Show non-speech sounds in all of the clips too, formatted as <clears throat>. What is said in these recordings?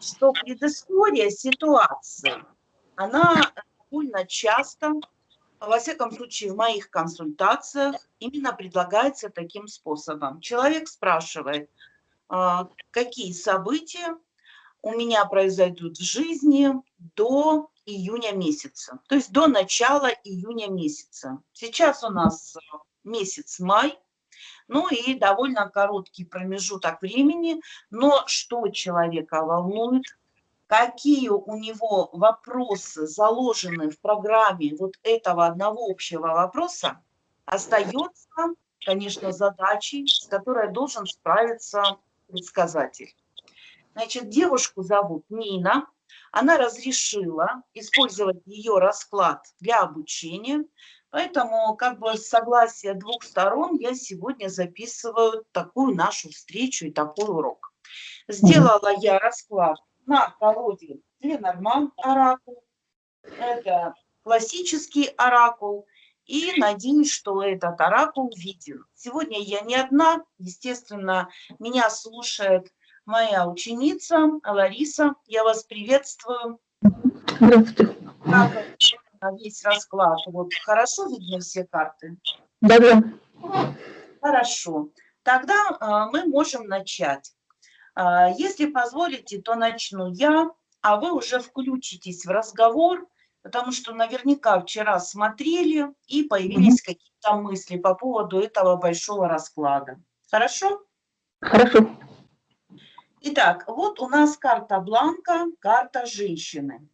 что предыстория ситуации, она довольно часто, во всяком случае в моих консультациях, именно предлагается таким способом. Человек спрашивает, а, какие события у меня произойдут в жизни до июня месяца, то есть до начала июня месяца. Сейчас у нас месяц май, ну и довольно короткий промежуток времени, но что человека волнует, какие у него вопросы заложены в программе вот этого одного общего вопроса, остается, конечно, задачей, с которой должен справиться предсказатель. Значит, девушку зовут Нина, она разрешила использовать ее расклад для обучения, Поэтому как бы с согласия двух сторон я сегодня записываю такую нашу встречу и такой урок. Сделала я расклад на колоде Ленорман оракул. Это классический оракул. И надеюсь, что этот оракул виден. Сегодня я не одна. Естественно, меня слушает моя ученица Лариса. Я вас приветствую. Здравствуйте весь расклад. Вот хорошо видно все карты? Да, да. Хорошо. Тогда а, мы можем начать. А, если позволите, то начну я, а вы уже включитесь в разговор, потому что наверняка вчера смотрели и появились mm -hmm. какие-то мысли по поводу этого большого расклада. Хорошо? Хорошо. Итак, вот у нас карта Бланка, карта женщины.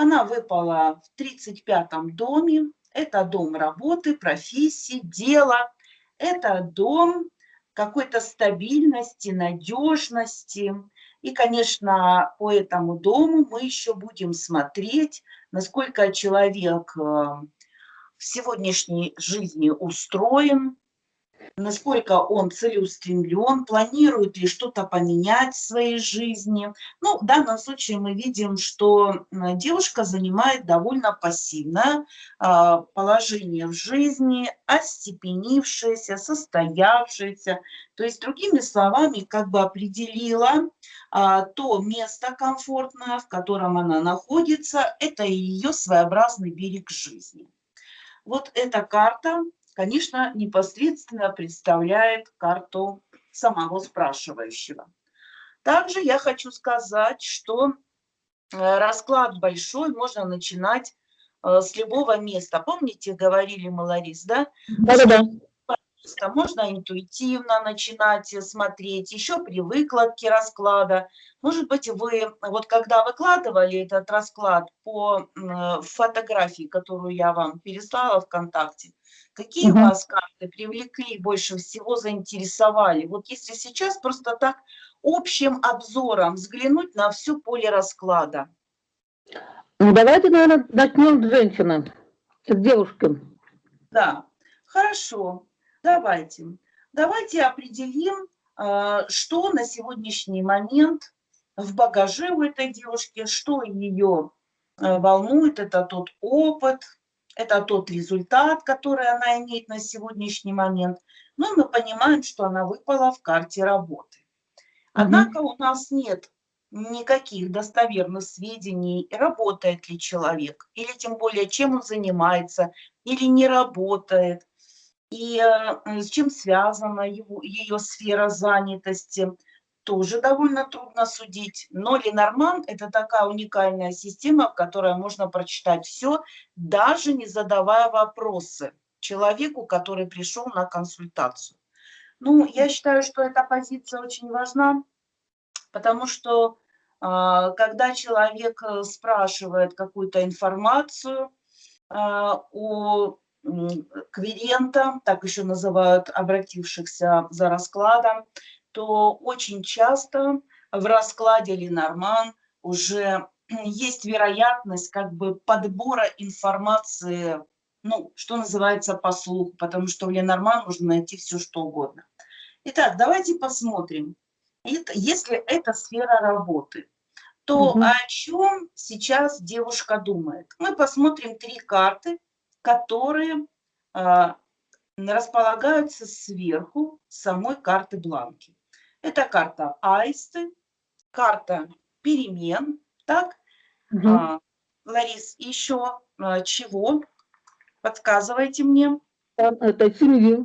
Она выпала в 35-м доме. Это дом работы, профессии, дела. Это дом какой-то стабильности, надежности. И, конечно, по этому дому мы еще будем смотреть, насколько человек э, в сегодняшней жизни устроен, насколько он целеустремлен, планирует ли что-то поменять в своей жизни. Ну, в данном случае мы видим, что девушка занимает довольно пассивное а, положение в жизни, остепенившееся, состоявшееся. То есть, другими словами, как бы определила а, то место комфортное, в котором она находится, это ее своеобразный берег жизни. Вот эта карта конечно, непосредственно представляет карту самого спрашивающего. Также я хочу сказать, что э, расклад большой можно начинать э, с любого места. Помните, говорили мы, Ларис, да? Да-да-да просто можно интуитивно начинать смотреть, еще при выкладке расклада. Может быть, вы, вот когда выкладывали этот расклад по фотографии, которую я вам переслала ВКонтакте, какие угу. вас карты привлекли, больше всего заинтересовали? Вот если сейчас просто так общим обзором взглянуть на все поле расклада. Ну, давайте, наверное, начнем с женщины, с девушки. Да, хорошо. Давайте. Давайте определим, а, что на сегодняшний момент в багаже у этой девушки, что ее а, волнует, это тот опыт, это тот результат, который она имеет на сегодняшний момент. Но мы понимаем, что она выпала в карте работы. Однако у нас нет никаких достоверных сведений, работает ли человек, или тем более, чем он занимается, или не работает и э, с чем связана его, ее сфера занятости, тоже довольно трудно судить. Но Ленорман – это такая уникальная система, в которой можно прочитать все, даже не задавая вопросы человеку, который пришел на консультацию. Ну, я считаю, что эта позиция очень важна, потому что а, когда человек э, спрашивает какую-то информацию а, о клиента, так еще называют обратившихся за раскладом, то очень часто в раскладе Ленорман уже <clears throat> есть вероятность как бы подбора информации, ну, что называется, по слуху, потому что в Ленорман можно найти все, что угодно. Итак, давайте посмотрим. Если это сфера работы, то угу. о чем сейчас девушка думает? Мы посмотрим три карты, которые а, располагаются сверху самой карты бланки. Это карта аисты, карта перемен, так? Мгм. А, Ларис, еще а, чего? Подсказывайте мне. Там это семьи.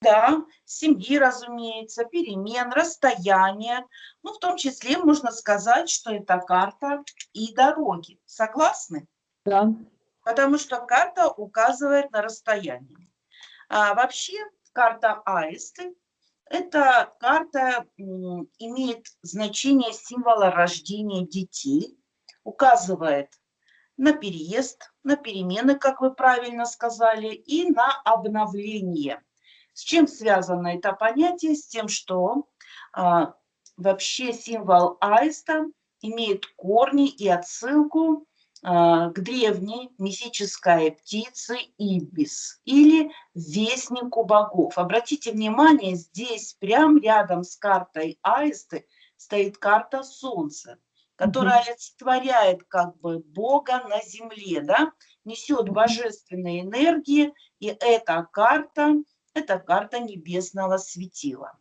Да, семьи, разумеется, перемен, расстояния. Ну, в том числе можно сказать, что это карта и дороги. Согласны? Да. Потому что карта указывает на расстояние. А вообще карта аисты – это карта имеет значение символа рождения детей, указывает на переезд, на перемены, как вы правильно сказали, и на обновление. С чем связано это понятие? С тем, что а, вообще символ аиста имеет корни и отсылку к древней мифической птице Ибис или вестнику богов. Обратите внимание, здесь прямо рядом с картой аисты стоит карта Солнца которая олицетворяет как бы Бога на земле, да, несет божественные энергии, и эта карта, это карта небесного светила.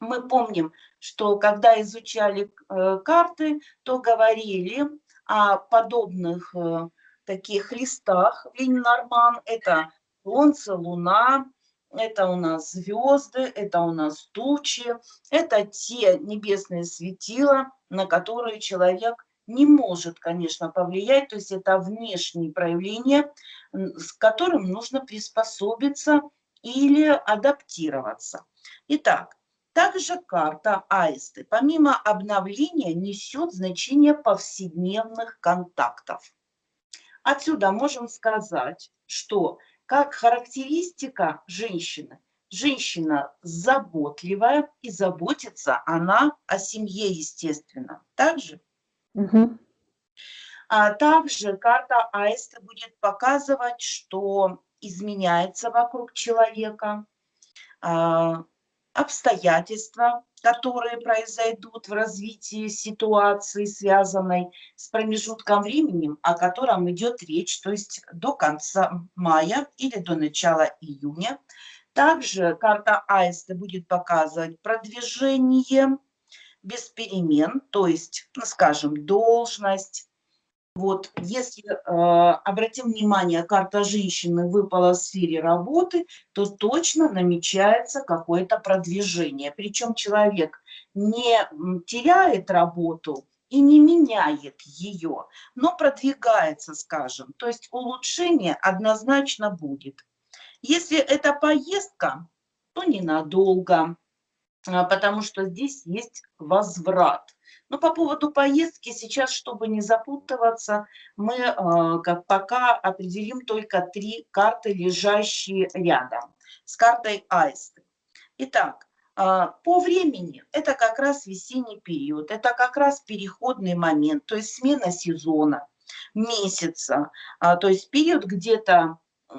Мы помним, что когда изучали э, карты, то говорили о подобных э, таких листах в Ленинарман. Это Солнце, Луна, это у нас звезды, это у нас тучи, это те небесные светила, на которые человек не может, конечно, повлиять, то есть это внешние проявления, с которым нужно приспособиться или адаптироваться. Итак, также карта аисты, помимо обновления, несет значение повседневных контактов. Отсюда можем сказать, что как характеристика женщины, женщина заботливая и заботится она о семье, естественно. Также, Мгм. а также карта аиста будет показывать, что изменяется вокруг человека, а, обстоятельства, которые произойдут в развитии ситуации, связанной с промежутком времени, о котором идет речь, то есть до конца мая или до начала июня. Также карта Аиста будет показывать продвижение без перемен, то есть, ну, скажем, должность, вот, если э, обратим внимание, карта женщины выпала в сфере работы, то точно намечается какое-то продвижение. Причем человек не теряет работу и не меняет ее, но продвигается, скажем. То есть улучшение однозначно будет. Если это поездка, то ненадолго, а, потому что здесь есть возврат. Но по поводу поездки сейчас, чтобы не запутываться, мы э, как пока определим только три карты, лежащие рядом с картой аисты. Итак, э, по времени это как раз весенний период, это как раз переходный момент, то есть смена сезона, месяца, а, то есть период где-то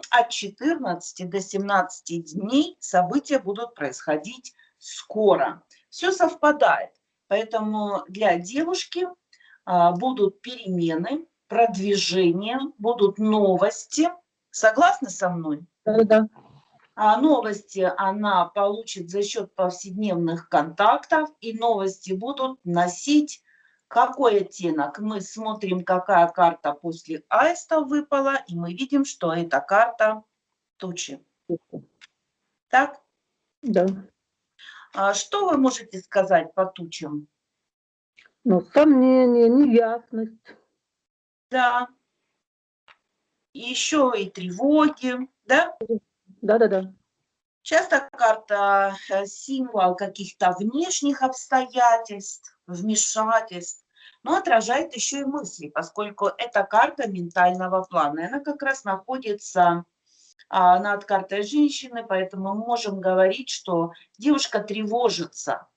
от 14 до 17 дней события будут происходить скоро. Все совпадает. Поэтому для девушки а, будут перемены, продвижения, будут новости. Согласны со мной? Да-да-да. А новости она получит за счет повседневных контактов, и новости будут носить какой оттенок. Мы смотрим, какая карта после аиста выпала, и мы видим, что это карта тучи. Так, Да. А что вы можете сказать по тучам? Ну, сомнения, неясность. Да. Еще и тревоги, да? Да-да-да. Часто карта э, символ каких-то внешних обстоятельств, вмешательств, но отражает еще и мысли, поскольку это карта ментального плана. Она как раз находится над картой женщины, поэтому мы можем говорить, что девушка тревожится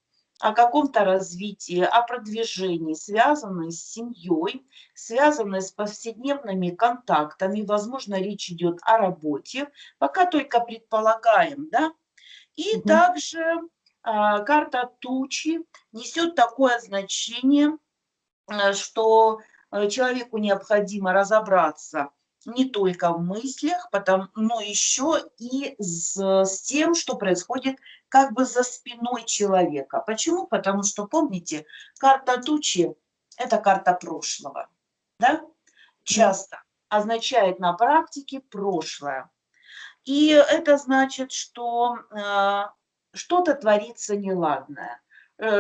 о каком-то развитии, о продвижении, связанной с семьей, связанной с повседневными контактами. Возможно, речь идет о работе, пока только предполагаем, да. И Мгм. также а, карта тучи несет такое значение, э, что э, человеку необходимо разобраться не только в мыслях, потом, но еще и с, с тем, что происходит как бы за спиной человека. Почему? Потому что, помните, карта тучи это карта прошлого, да? Часто означает на практике прошлое. И это значит, что э, что-то творится неладное,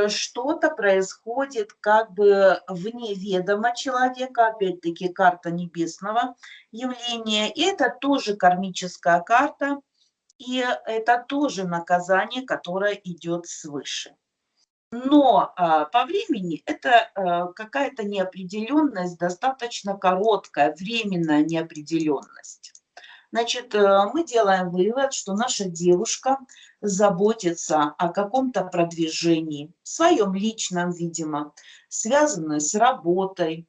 что-то происходит как бы вне ведома человека, опять-таки карта небесного явления. И это тоже кармическая карта, и это тоже наказание, которое идет свыше. Но а, по времени это а, какая-то неопределенность, достаточно короткая, временная неопределенность. Значит, э, мы делаем вывод, что наша девушка заботится о каком-то продвижении, своем личном, видимо, связанном с работой.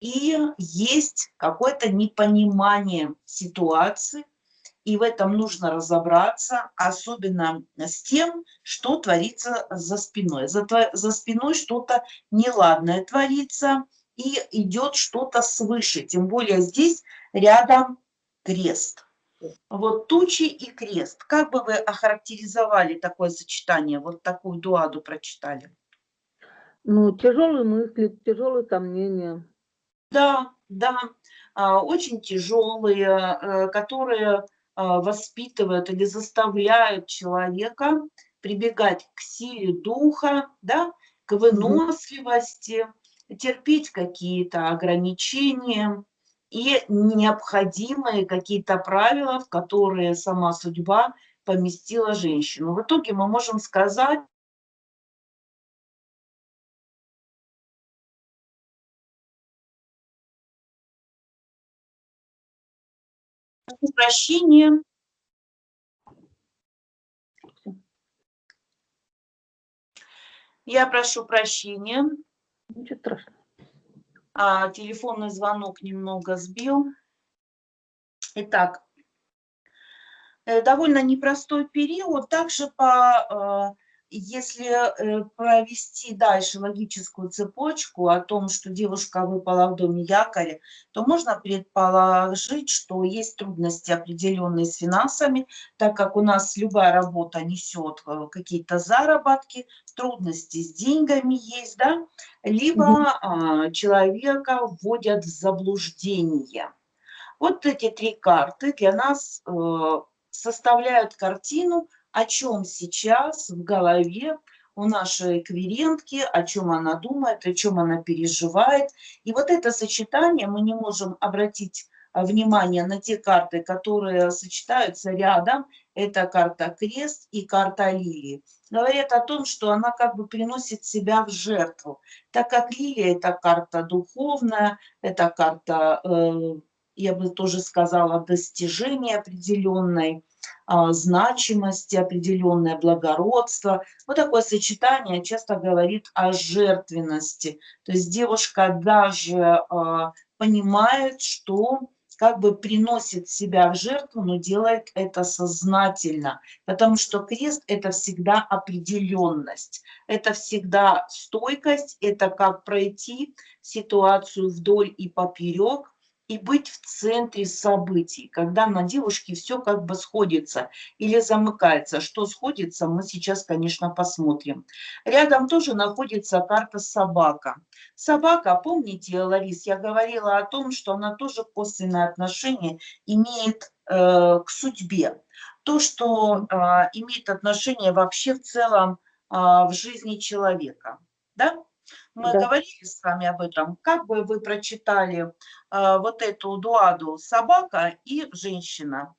И есть какое-то непонимание ситуации, и в этом нужно разобраться, особенно с тем, что творится за спиной. За, за спиной что-то неладное творится, и идет что-то свыше. Тем более здесь рядом крест. Вот тучи и крест. Как бы вы охарактеризовали такое сочетание, вот такую дуаду прочитали? Ну, тяжелые мысли, тяжелые сомнения. Да, да, а, очень тяжелые, э, которые а, воспитывают или заставляют человека прибегать к силе духа, да, к выносливости, терпеть какие-то ограничения, и необходимые какие-то правила, в которые сама судьба поместила женщину. В итоге мы можем сказать, прощение. Я прошу прощения. Ничего страшного а, телефонный звонок немного сбил. Итак, э, довольно непростой период. Также по э, если э, провести дальше логическую цепочку о том, что девушка выпала в доме якоря, то можно предположить, что есть трудности определенные с финансами, так как у нас любая работа несет э, какие-то заработки, трудности с деньгами есть, да, либо угу. человека вводят в заблуждение. Вот эти три карты для нас э, составляют картину о чем сейчас в голове у нашей кверентки, о чем она думает, о чем она переживает. И вот это сочетание мы не можем обратить а, внимание на те карты, которые сочетаются рядом. Это карта крест и карта лилии. Говорит о том, что она как бы приносит себя в жертву. Так как лилия – это карта духовная, это карта, э, я бы тоже сказала, достижения определенной значимости, определенное благородство. Вот такое сочетание часто говорит о жертвенности. То есть девушка даже а, понимает, что как бы приносит себя в жертву, но делает это сознательно, потому что крест – это всегда определенность, это всегда стойкость, это как пройти ситуацию вдоль и поперек, и быть в центре событий, когда на девушке все как бы сходится или замыкается. Что сходится, мы сейчас, конечно, посмотрим. Рядом тоже находится карта собака. Собака, помните, Ларис, я говорила о том, что она тоже косвенное отношение имеет э, к судьбе. То, что э, имеет отношение вообще в целом э, в жизни человека. Да? Мы да. говорили с вами об этом. Как бы вы прочитали э, вот эту дуаду «собака» и «женщина»?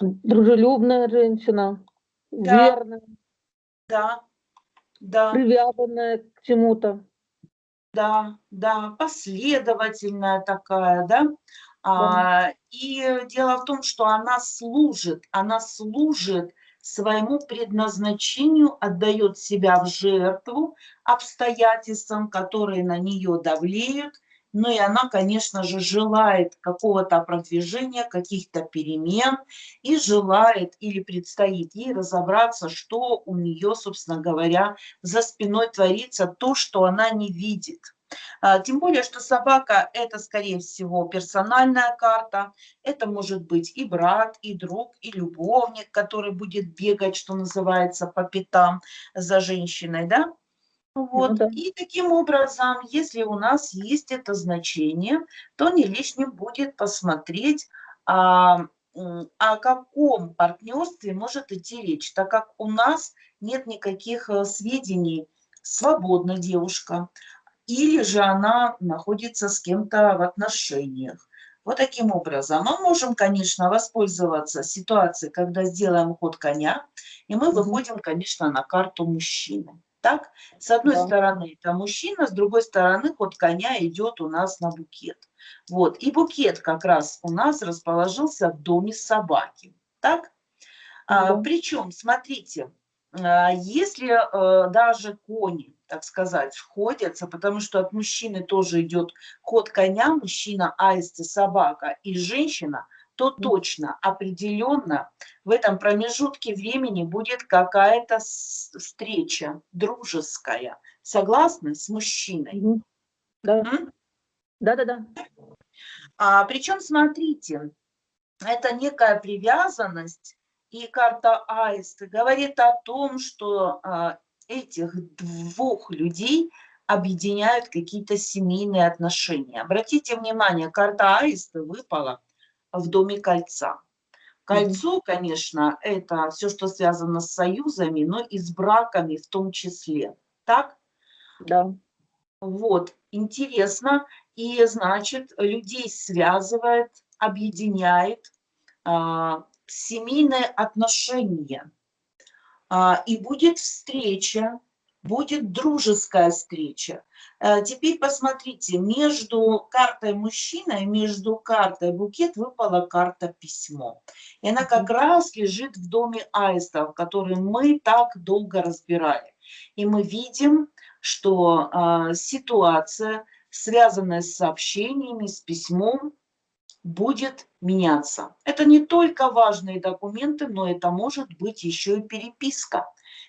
Дружелюбная женщина, да. верная. Да, да. Привязанная к чему-то. Да, да, последовательная такая, да. да. А, и дело в том, что она служит, она служит своему предназначению отдает себя в жертву обстоятельствам, которые на нее давлеют, ну и она, конечно же, желает какого-то продвижения, каких-то перемен и желает или предстоит ей разобраться, что у нее, собственно говоря, за спиной творится, то, что она не видит. А, тем более, что собака – это, скорее всего, персональная карта. Это может быть и брат, и друг, и любовник, который будет бегать, что называется, по пятам за женщиной. Да? Вот. да. И таким образом, если у нас есть это значение, то не лишним будет посмотреть, а, о каком партнерстве может идти речь, так как у нас нет никаких э, сведений, свободна девушка, или же она находится с кем-то в отношениях. Вот таким образом мы можем, конечно, воспользоваться ситуацией, когда сделаем ход коня, и мы выходим, конечно, на карту мужчины. Так, с одной Да. стороны это мужчина, с другой стороны ход коня идет у нас на букет. Вот, и букет как раз у нас расположился в доме собаки. Так? А, Да. причем, смотрите, а, если э, даже кони, так сказать, сходятся, потому что от мужчины тоже идет ход коня, мужчина, аист и собака, и женщина, то точно, определенно в этом промежутке времени будет какая-то встреча дружеская. Согласны с мужчиной? Да. М? Да-да-да. А, причем, смотрите, это некая привязанность, и карта Аиста говорит о том, что а, этих двух людей объединяют какие-то семейные отношения. Обратите внимание, карта Аиста выпала в доме кольца. Кольцо, конечно, это все, что связано с союзами, но и с браками в том числе. Так? Да. Вот, интересно. И, значит, людей связывает, объединяет а, семейные отношения. А, и будет встреча, будет дружеская встреча. А, теперь посмотрите, между картой мужчина и между картой букет выпала карта письмо. И она как раз лежит в доме аистов, который мы так долго разбирали. И мы видим, что а, ситуация, связанная с сообщениями, с письмом, будет меняться. Это не только важные документы, но это может быть еще и переписка.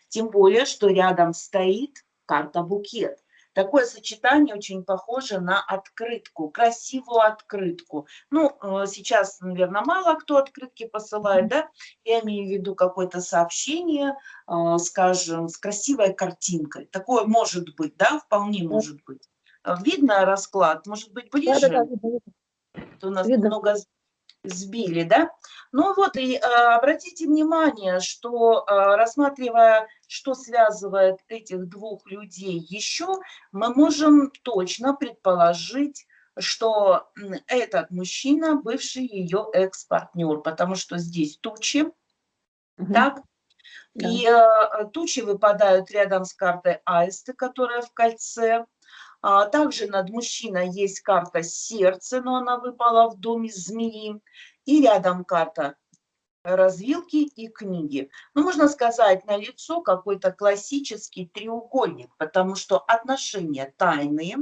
Тем более, что рядом стоит карта букет. Такое сочетание очень похоже на открытку, красивую открытку. Ну, э, сейчас, наверное, мало кто открытки посылает, да? Я имею в виду какое-то сообщение, э, скажем, с красивой картинкой. Такое может быть, да, вполне может быть. Э, Видно расклад? Может быть, ближе? Да-да-да. видно, видно. то нас Видно. немного с- сбили, да? Ну вот, и э, обратите внимание, что э, рассматривая, что связывает этих двух людей еще, мы можем точно предположить, что этот мужчина бывший ее экс-партнер, потому что здесь тучи, Мгм. так? Да. И э, тучи выпадают рядом с картой аисты, которая в кольце. А, также над мужчиной есть карта сердце, но она выпала в доме змеи. И рядом карта развилки и книги. Ну, можно сказать, на лицо какой-то классический треугольник, потому что отношения тайные.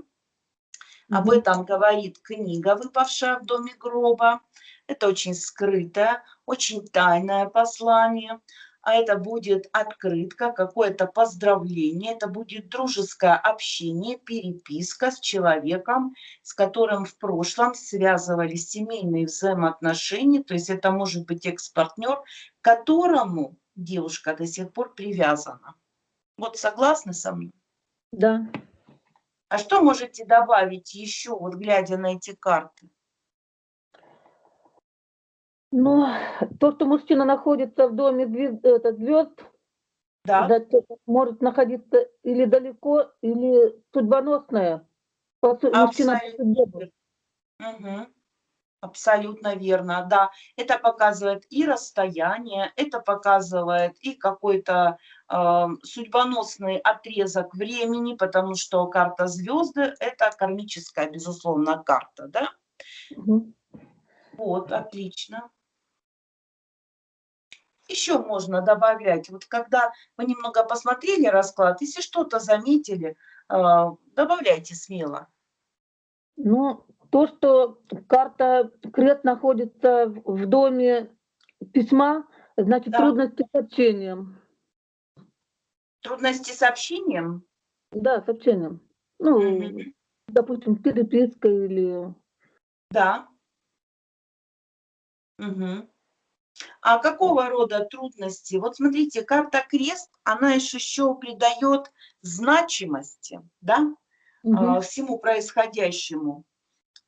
Об этом говорит книга, выпавшая в доме гроба. Это очень скрытое, очень тайное послание. А это будет открытка, какое-то поздравление, это будет дружеское общение, переписка с человеком, с которым в прошлом связывались семейные взаимоотношения. То есть это может быть экс-партнер, к которому девушка до сих пор привязана. Вот согласны со мной? Да. А что можете добавить еще, вот глядя на эти карты? Ну, то, что мужчина находится в доме звезд, это, звезд, Да, значит, может находиться или далеко, или судьбоносное. Абсолютно. Мгм. Абсолютно верно, да. Это показывает и расстояние, это показывает и какой-то э, судьбоносный отрезок времени, потому что карта звезды – это кармическая, безусловно, карта, да? Мгм. Вот, отлично. Еще можно добавлять, вот когда вы немного посмотрели расклад, если что-то заметили, э, добавляйте смело. Ну, то, что карта крест находится в доме письма, значит, Да. трудности с общением. Трудности с общением? Да, с общением. Ну, Мгм. допустим, переписка или... Да. Мгм. А какого рода трудности? Вот смотрите, карта крест, она еще, придает значимости да, угу. всему происходящему.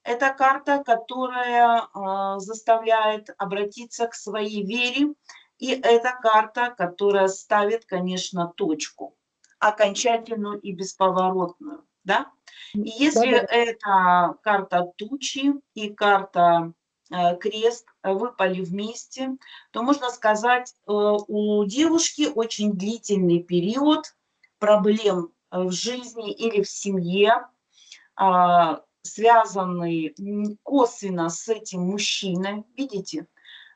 Это карта, которая а, заставляет обратиться к своей вере, и это карта, которая ставит, конечно, точку, окончательную и бесповоротную. Да? И если да, да. это карта тучи и карта крест выпали вместе, то можно сказать, э, у девушки очень длительный период проблем в жизни или в семье, а, связанный косвенно с этим мужчиной, видите?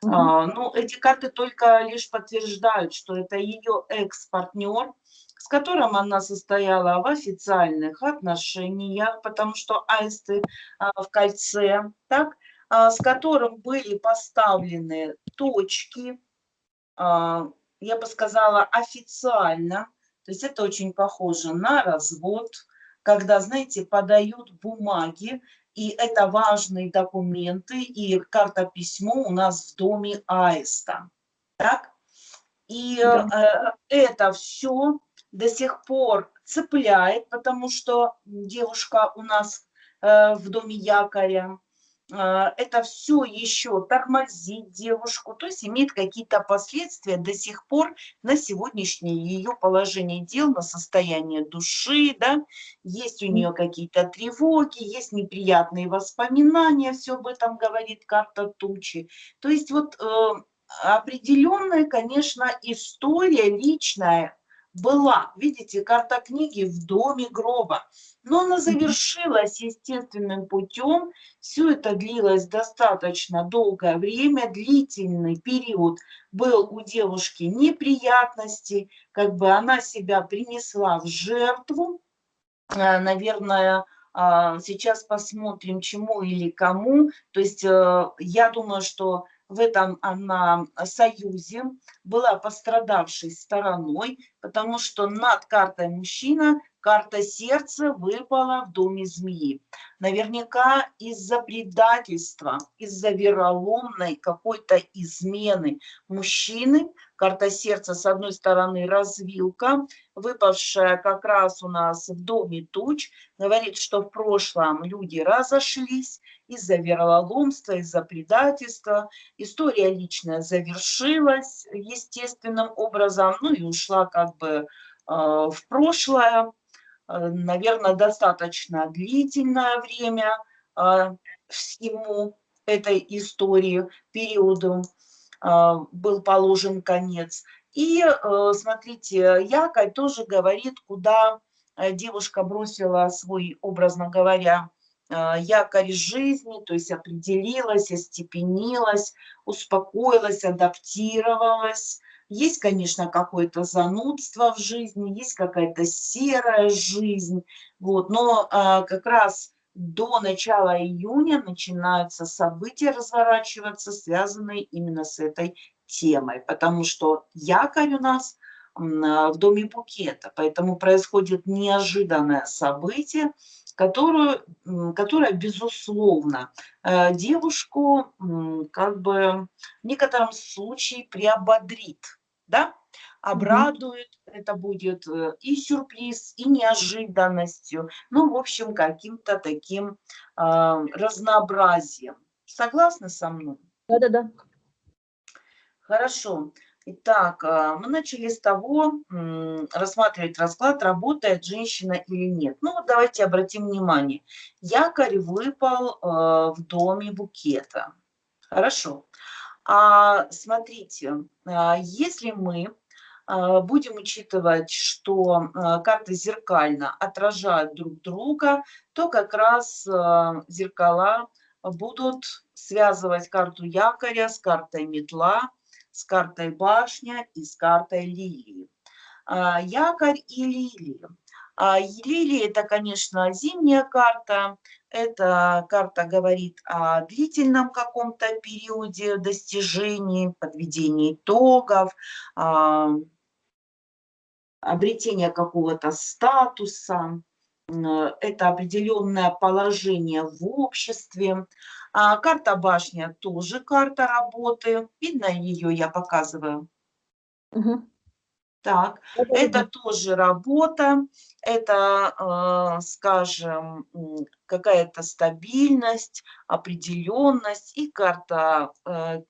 Mm -hmm. ну, эти карты только лишь подтверждают, что это ее экс-партнер, с которым она состояла в официальных отношениях, потому что аисты в кольце, так, с которым были поставлены точки, а, я бы сказала, официально, то есть это очень похоже на развод, когда, знаете, подают бумаги, и это важные документы, и карта письмо у нас в доме аиста. Так? И да. э, это все до сих пор цепляет, потому что девушка у нас э, в доме якоря, а, это все еще тормозит девушку, то есть имеет какие-то последствия до сих пор на сегодняшнее ее положение дел, на состояние души, да, есть у нее какие-то тревоги, есть неприятные воспоминания, все об этом говорит карта тучи. То есть вот э, определенная, конечно, история личная была, видите, карта книги в доме гроба, но она завершилась естественным путем, все это длилось достаточно долгое время, длительный период был у девушки неприятностей, как бы она себя принесла в жертву, э, наверное, а, сейчас посмотрим, чему или кому. То есть э, я думаю, что в этом она союзе была пострадавшей стороной, потому что над картой мужчина карта сердца выпала в доме змеи. Наверняка из-за предательства, из-за вероломной какой-то измены мужчины, карта сердца с одной стороны развилка, выпавшая как раз у нас в доме туч, говорит, что в прошлом люди разошлись, из-за вероломства, из-за предательства. История личная завершилась естественным образом, ну и ушла как бы э, в прошлое. Э, наверное, достаточно длительное время э, всему этой истории, периоду был положен конец. И смотрите, якорь тоже говорит, куда девушка бросила свой, образно говоря, якорь жизни, то есть определилась, остепенилась, успокоилась, адаптировалась, есть, конечно, какое-то занудство в жизни, есть какая-то серая жизнь, вот, но а, как раз до начала июня начинаются события разворачиваться, связанные именно с этой темой, потому что якорь у нас а, в доме букета, поэтому происходит неожиданное событие, которую, которая, безусловно, э, девушку как бы в некотором случае приободрит, да, обрадует, mm -hmm. это будет э, и сюрприз, и неожиданностью, ну, в общем, каким-то таким э, разнообразием. Согласны со мной? Да-да-да. Хорошо. Итак, а, мы начали с того, рассматривать расклад, работает женщина или нет. Ну вот давайте обратим внимание. Якорь выпал а, в доме букета. Хорошо. А смотрите, если мы будем учитывать, что карты зеркально отражают друг друга, то как раз зеркала будут связывать карту якоря с картой метла, с картой башня и с картой лилии. А, якорь и лилии. А, лилии – это, конечно, зимняя карта. Эта карта говорит о длительном каком-то периоде достижений, подведения итогов, а, обретения какого-то статуса. это определенное положение в обществе. А карта башня тоже карта работы. Видно ее, я показываю. Мгм. Так, Это тоже работа, это, э, скажем, какая-то стабильность, определенность. И карта э,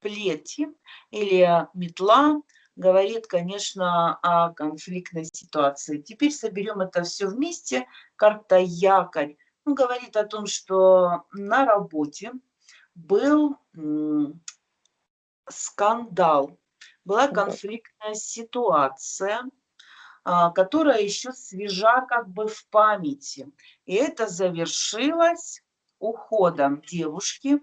плети или метла говорит, конечно, о конфликтной ситуации. Теперь соберем это все вместе. Карта якорь ну, говорит о том, что на работе был скандал, была конфликтная ситуация, а, которая еще свежа как бы в памяти. И это завершилось уходом девушки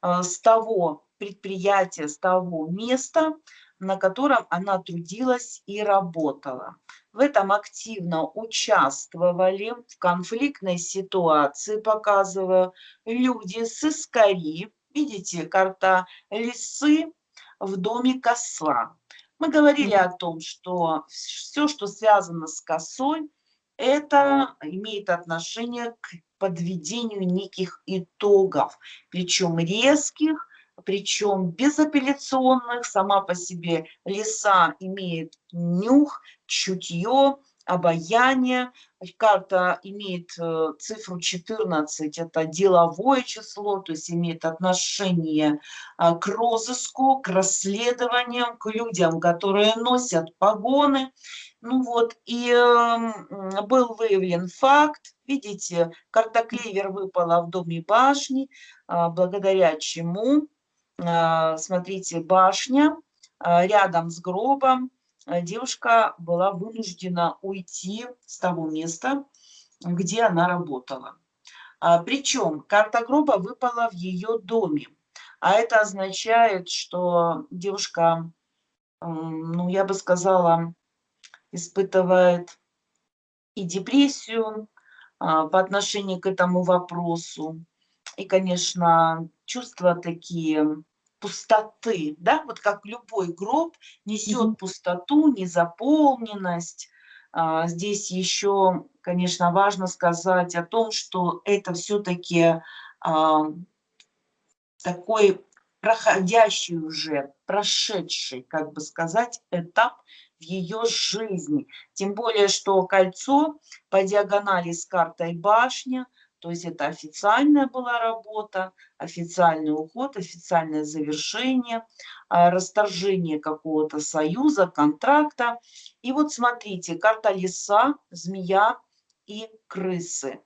а, с того предприятия, с того места, на котором она трудилась и работала. В этом активно участвовали в конфликтной ситуации, показываю, люди с искари. Видите, карта лисы в доме косла. Мы говорили о том, что все, что связано с косой, это имеет отношение к подведению неких итогов, причем резких, причем безапелляционных. Сама по себе лиса имеет нюх, чутье, обаяние. Карта имеет э, цифру 14, это деловое число, то есть имеет отношение а, к розыску, к расследованиям, к людям, которые носят погоны. Ну вот, и э, был выявлен факт, видите, карта клевер выпала в доме башни, э, благодаря чему, смотрите, башня э, рядом с гробом, Э, девушка была вынуждена уйти с того места, где она работала. А, Причем карта гроба выпала в ее доме. А это означает, что девушка, ну, я бы сказала, испытывает и депрессию а, по отношению к этому вопросу. И, конечно, чувства такие пустоты, да, вот как любой гроб несет Мгм. пустоту, незаполненность. А, Здесь еще, конечно, важно сказать о том, что это все-таки такой проходящий уже, прошедший, как бы сказать, этап в ее жизни. Тем более, что кольцо по диагонали с картой башня – то есть это официальная была работа, официальный уход, официальное завершение, а, расторжение какого-то союза, контракта. И вот смотрите, карта леса, змея и крысы.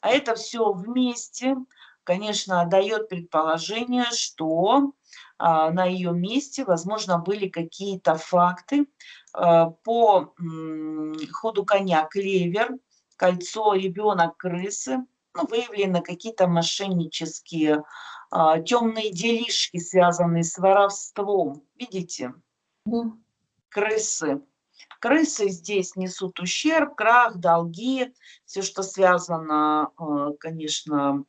А это все вместе, конечно, дает предположение, что а, на ее месте, возможно, были какие-то факты а, по ходу коня клевер, кольцо, ребенок, крысы, ну, выявлены какие-то мошеннические, а, темные делишки, связанные с воровством. Видите? Крысы. Крысы здесь несут ущерб, крах, долги, все, что связано, а, конечно,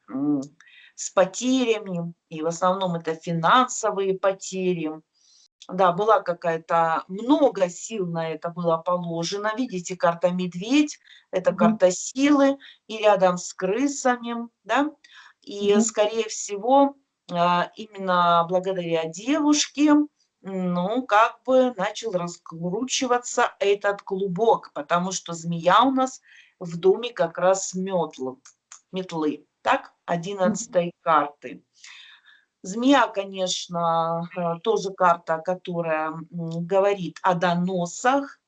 с потерями, и в основном это финансовые потери. Да, была какая-то, много сил на это было положено. Видите, карта медведь, это Мгм. карта силы, и рядом с крысами, да. И, Мгм. скорее всего, а, именно благодаря девушке, ну, как бы начал раскручиваться этот клубок, потому что змея у нас в доме как раз метл, метлы, так, одиннадцатой карты. Змея, конечно, э, тоже карта, которая говорит о доносах,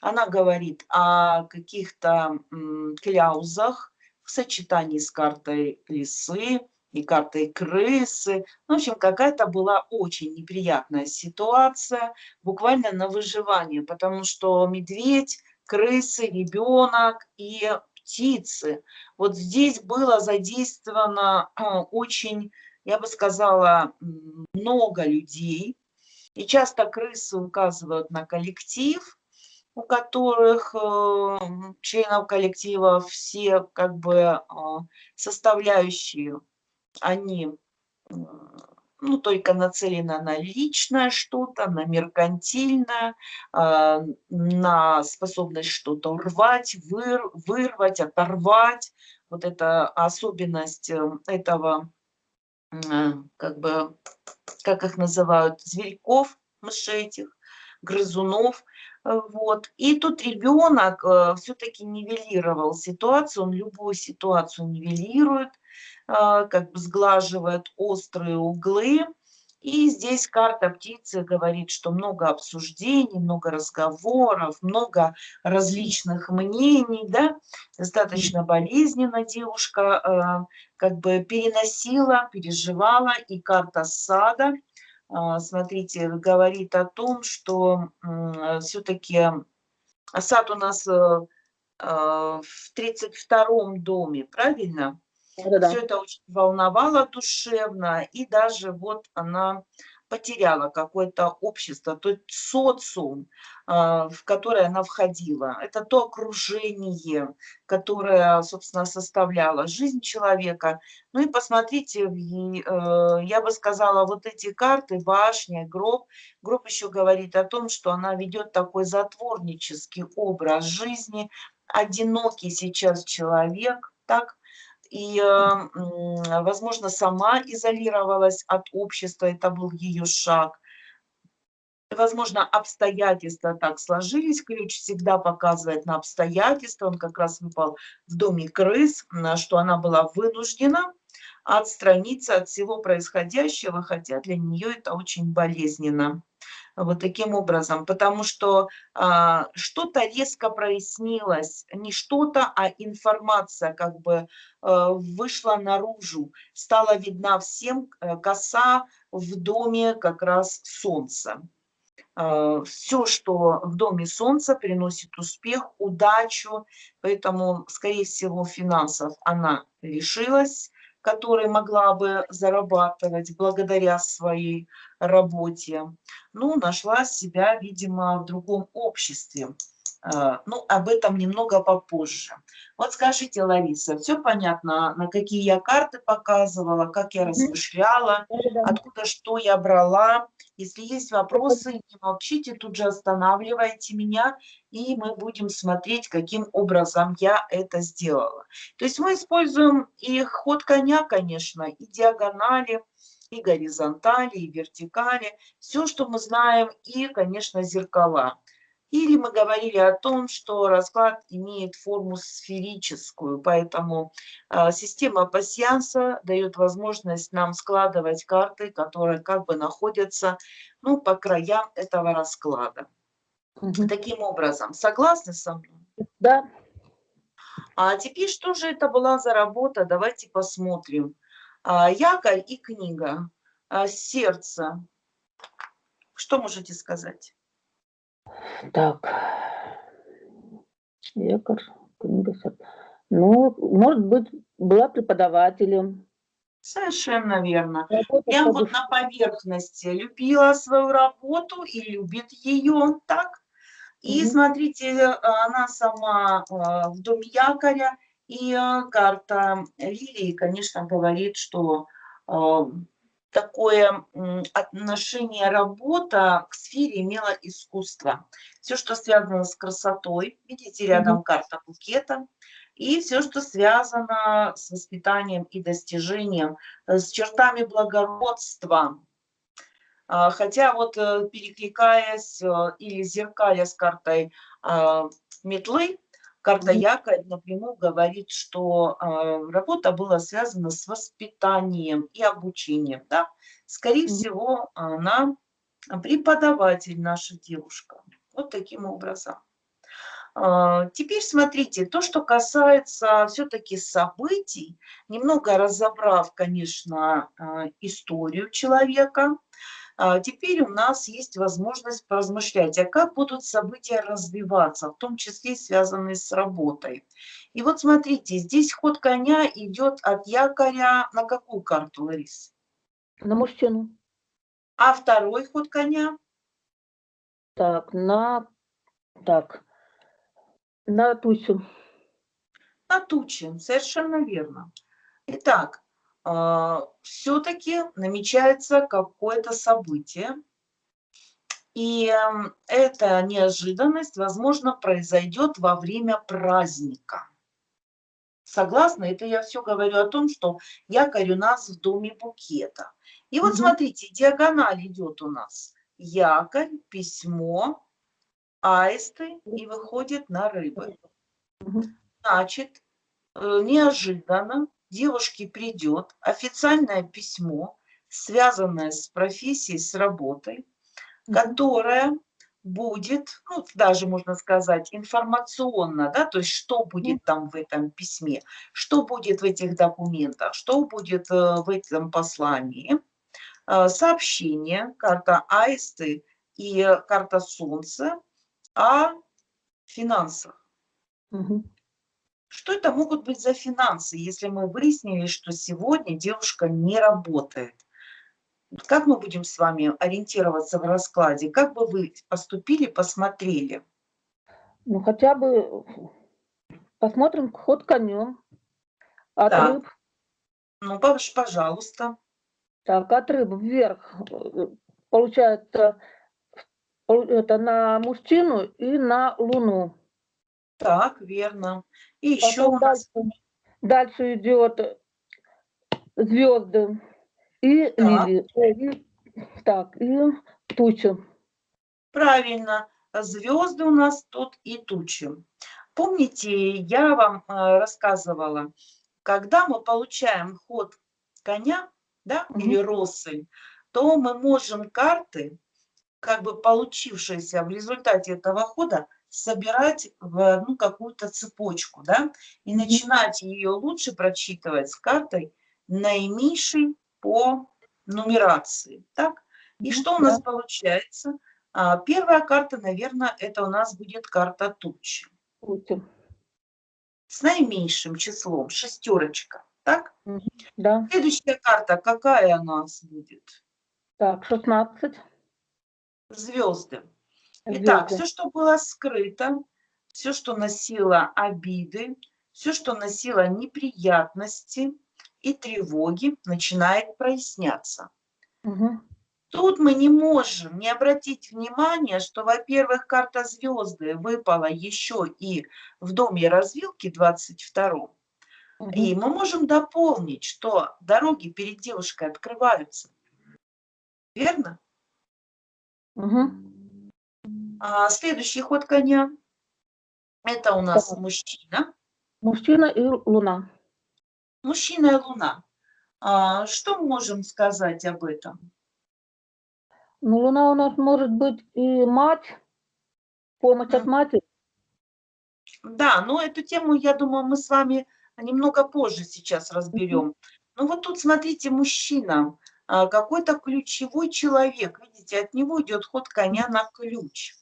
она говорит о каких-то кляузах в сочетании с картой лисы и картой крысы. В общем, какая-то была очень неприятная ситуация, буквально на выживание, потому что медведь, крысы, ребенок и птицы. Вот здесь было задействовано очень я бы сказала, много людей. И часто крысы указывают на коллектив, у которых э, членов коллектива все как бы э, составляющие, они ну, ну, только нацелена на личное что-то, на меркантильное, а, на способность что-то рвать, выр, вырвать, оторвать. Вот это особенность э, этого, э, как бы, как их называют, зверьков, мышей этих, грызунов. Вот. И тут ребенок э, все-таки нивелировал ситуацию, он любую ситуацию нивелирует, а, как бы сглаживает острые углы. И здесь карта птицы говорит, что много обсуждений, много разговоров, много различных мнений, да, достаточно болезненно девушка а, как бы переносила, переживала, и карта сада, а, смотрите, говорит о том, что все-таки сад у нас э, в 32 доме, правильно? Да-да. Все это очень волновало душевно, и даже вот она потеряла какое-то общество, то есть социум, а, в которое она входила. Это то окружение, которое, собственно, составляло жизнь человека. Ну и посмотрите, э, я бы сказала, вот эти карты, башня, гроб, гроб еще говорит о том, что она ведет такой затворнический образ жизни, одинокий сейчас человек, так, и, возможно, сама изолировалась от общества, это был ее шаг. Возможно, обстоятельства так сложились, ключ всегда показывает на обстоятельства, он как раз выпал в доме крыс, что она была вынуждена отстраниться от всего происходящего, хотя для нее это очень болезненно вот таким образом, потому что а, что-то резко прояснилось, не что-то, а информация как бы а, вышла наружу, стала видна всем а, коса в доме как раз солнца. А, все, что в доме солнца приносит успех, удачу, поэтому, скорее всего, финансов она лишилась, которой могла бы зарабатывать благодаря своей работе. Ну, нашла себя, видимо, в другом обществе. А, ну, об этом немного попозже. Вот скажите, Лариса, все понятно, на какие я карты показывала, как я размышляла, откуда что я брала. Если есть вопросы, не молчите, тут же останавливайте меня, и мы будем смотреть, каким образом я это сделала. То есть мы используем и ход коня, конечно, и диагонали, и горизонтали, и вертикали, все, что мы знаем, и, конечно, зеркала. Или мы говорили о том, что расклад имеет форму сферическую, поэтому э, система пассианса дает возможность нам складывать карты, которые как бы находятся ну, по краям этого расклада. Угу. Таким образом, согласны со мной? Да. А теперь что же это была за работа? Давайте посмотрим. А, якорь и книга. А, сердце. Что можете сказать? Так. Книга Ну, может быть, была преподавателем. Совершенно верно. Я вот на поверхности любила свою работу и любит ее, так? И угу. смотрите, она сама а, в доме якоря, и а, карта Лилии, конечно, говорит, что такое отношение работа к сфере имела искусство. Все, что связано с красотой, видите, рядом mm -hmm. карта букета, и все, что связано с воспитанием и достижением, э, с чертами благородства. А, хотя вот э, перекликаясь э, или зеркаля с картой а, метлы, Карта якорь напрямую говорит, что э, работа была связана с воспитанием и обучением. Да? Скорее всего, она преподаватель, наша девушка. Вот таким образом. Э, теперь смотрите, то, что касается все-таки событий, немного разобрав, конечно, э, историю человека, а теперь у нас есть возможность поразмышлять, а как будут события развиваться, в том числе связанные с работой. И вот смотрите, здесь ход коня идет от якоря на какую карту, Ларис? На мужчину. А второй ход коня? Так, на... Так, на тучу. На тучу, совершенно верно. Итак, все-таки намечается какое-то событие, и эм, эта неожиданность, возможно, произойдет во время праздника. Согласна? Это я все говорю о том, что якорь у нас в доме букета. И вот Мгм. смотрите, диагональ идет у нас. Якорь, письмо, аисты и выходит на рыбы. Значит, э, неожиданно девушке придет официальное письмо, связанное с профессией, с работой, Мгм. которая будет, ну, даже можно сказать, информационно, да, то есть что будет там в этом письме, что будет в этих документах, что будет э, в этом послании. Э, Сообщение, карта аисты и карта солнца о финансах. Мгм. Что это могут быть за финансы, если мы выяснили, что сегодня девушка не работает? Как мы будем с вами ориентироваться в раскладе? Как бы вы поступили, посмотрели? Ну, хотя бы посмотрим ход конем. От Так. рыб. Ну, пож- пожалуйста. Так, от рыб вверх. э, Получается, пол- это на мужчину и на луну. Так, верно. И еще Потом у нас... дальше, дальше идет звезды и Так. лилии. Ой, и- так, и тучи. Правильно, звезды у нас тут и тучи. Помните, я вам э, рассказывала, когда мы получаем ход коня, да, Мгм. или россыль, то мы можем карты, как бы получившиеся в результате этого хода, собирать в одну какую-то цепочку, да, и начинать ее лучше прочитывать с картой наименьшей по нумерации, так? И что у да. нас получается? А, Первая карта, наверное, это у нас будет карта тучи Тучи. с наименьшим числом, шестерочка, так? Да. Следующая карта, какая у нас будет? Так, 16. Звезды. Итак, все, что было скрыто, все, что носило обиды, все, что носило неприятности и тревоги, начинает проясняться. Мгм. Тут мы не можем не обратить внимание, что, во-первых, карта звезды выпала еще и в доме развилки 22 Мгм. И мы можем дополнить, что дороги перед девушкой открываются. Верно? Мгм. А следующий ход коня – это у нас Так. мужчина. Мужчина и луна. Мужчина и луна. А, что можем сказать об этом? Ну, луна у нас может быть и мать, помощь от матери. Да, но эту тему, я думаю, мы с вами немного позже сейчас разберем. Ну вот тут, смотрите, мужчина, а, какой-то ключевой человек, видите, от него идет ход коня на ключ.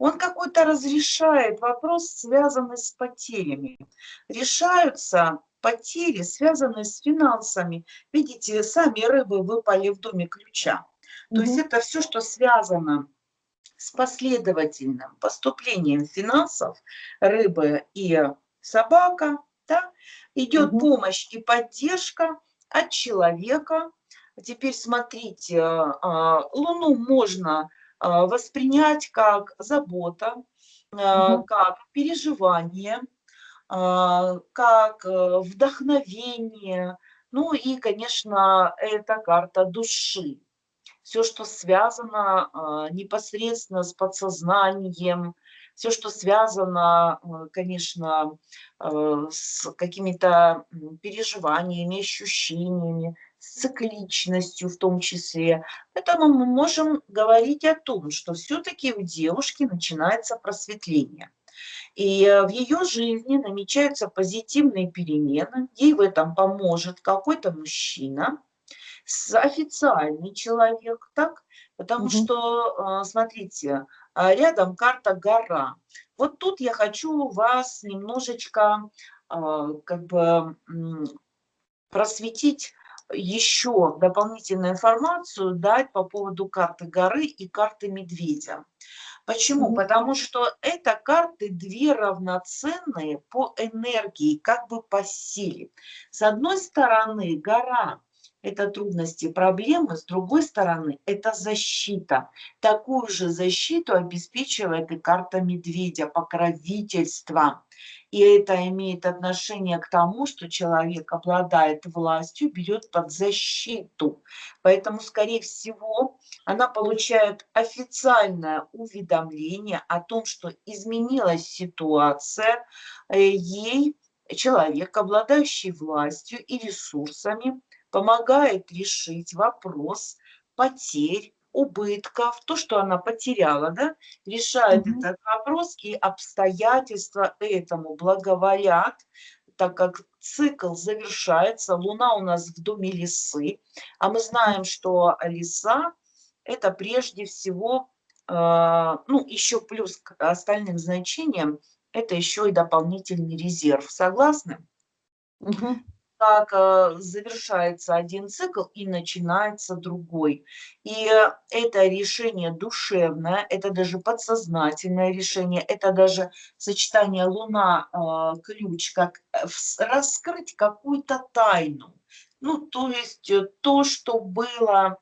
Он какой-то разрешает вопрос, связанный с потерями. Решаются потери, связанные с финансами. Видите, сами рыбы выпали в доме ключа. То есть это все, что связано с последовательным поступлением финансов рыбы и собака, да, идет помощь и поддержка от человека. Теперь смотрите, а, Луну можно а, воспринять как забота, а, как переживание, а, как э, вдохновение. Ну и, конечно, это карта души. Все, что связано а, непосредственно с подсознанием, все, что связано, а, конечно, а, с какими-то переживаниями, ощущениями, с цикличностью в том числе. Поэтому мы можем говорить о том, что все-таки у девушки начинается просветление. И э, в ее жизни намечаются позитивные перемены, ей в этом поможет какой-то мужчина, официальный человек, так? Потому Мгм. что, э, смотрите, а, рядом карта гора. Вот тут я хочу вас немножечко а, как бы просветить еще дополнительную информацию, дать по поводу карты горы и карты медведя. Почему? Мгм. Потому что это карты две равноценные по энергии, как бы по силе. С одной стороны, гора – это трудности, проблемы, с другой стороны, это защита. Такую же защиту обеспечивает и карта медведя, покровительство. И это имеет отношение к тому, что человек обладает властью, берет под защиту. Поэтому, скорее всего, она получает официальное уведомление о том, что изменилась ситуация, э, ей человек, обладающий властью и ресурсами, помогает решить вопрос потерь, убытков, то, что она потеряла, да, решает Мгм. этот вопрос, и обстоятельства этому благоволят, так как цикл завершается, Луна у нас в доме лисы, а мы знаем, что лиса – это прежде всего, э, ну, еще плюс к остальным значениям, это еще и дополнительный резерв. Согласны? Мгм. Как э, завершается один цикл и начинается другой. И э, это решение душевное, это даже подсознательное решение, это даже сочетание Луна-ключ, как э, вс- раскрыть какую-то тайну. Ну, то есть то, что было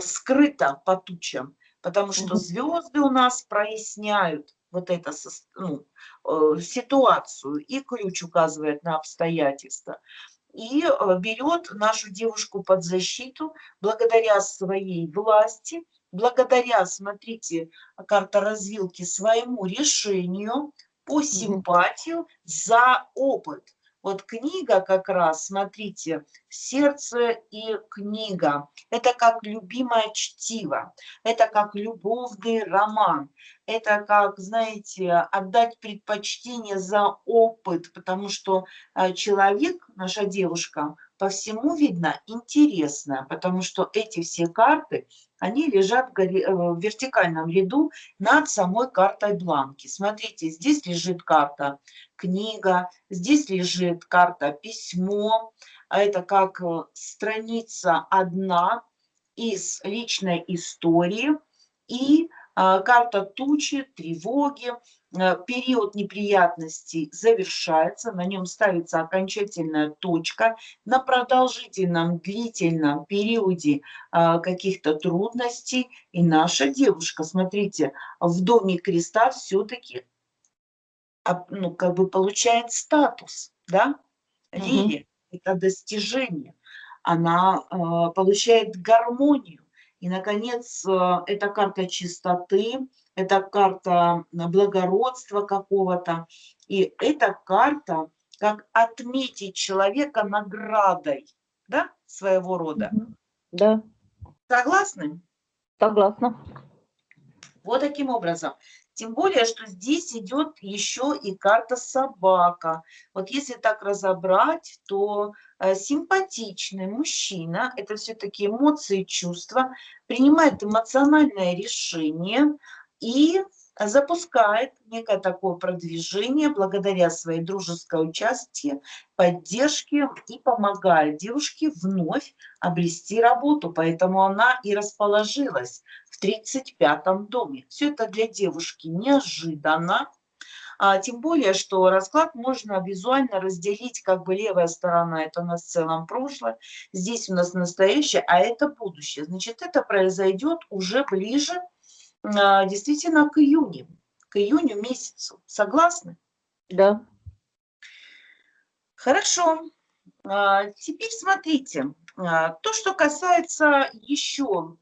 скрыто по тучам, потому что звезды у нас проясняют вот эту э, ситуацию, и ключ указывает на обстоятельства и э, берет нашу девушку под защиту благодаря своей власти, благодаря, смотрите, карта развилки, своему решению по симпатию за опыт. Вот книга как раз, смотрите, сердце и книга. Это как любимое чтиво, это как любовный роман, это как, знаете, отдать предпочтение за опыт, потому что а, человек, наша девушка, по всему видно интересная, потому что эти все карты, они лежат э, в вертикальном ряду над самой картой бланки. Смотрите, здесь лежит карта книга, здесь лежит карта письмо, а это как э, страница одна из личной истории и а, карта тучи, тревоги, период неприятностей завершается, на нем ставится окончательная точка. На продолжительном, длительном периоде а, каких-то трудностей и наша девушка, смотрите, в доме креста все-таки ну, как бы получает статус, да, лилия, это достижение, она э, получает гармонию. И, наконец, э, это карта чистоты, это карта благородства какого-то, и эта карта как отметить человека наградой, да, своего рода. Да, Согласны? согласна. Вот таким образом. Тем более, что здесь идет еще и карта собака. Вот если так разобрать, то э, симпатичный мужчина, это все-таки эмоции, чувства, принимает эмоциональное решение и запускает некое такое продвижение благодаря своей дружеской участии, поддержке и помогает девушке вновь обрести работу. Поэтому она и расположилась в 35 доме. Все это для девушки неожиданно. А, тем более, что расклад можно визуально разделить, как бы левая сторона – это у нас в целом прошлое, здесь у нас настоящее, а это будущее. Значит, это произойдет уже ближе а, действительно к июню, к июню месяцу. Согласны? Да. Хорошо. А, Теперь смотрите, а, то, что касается еще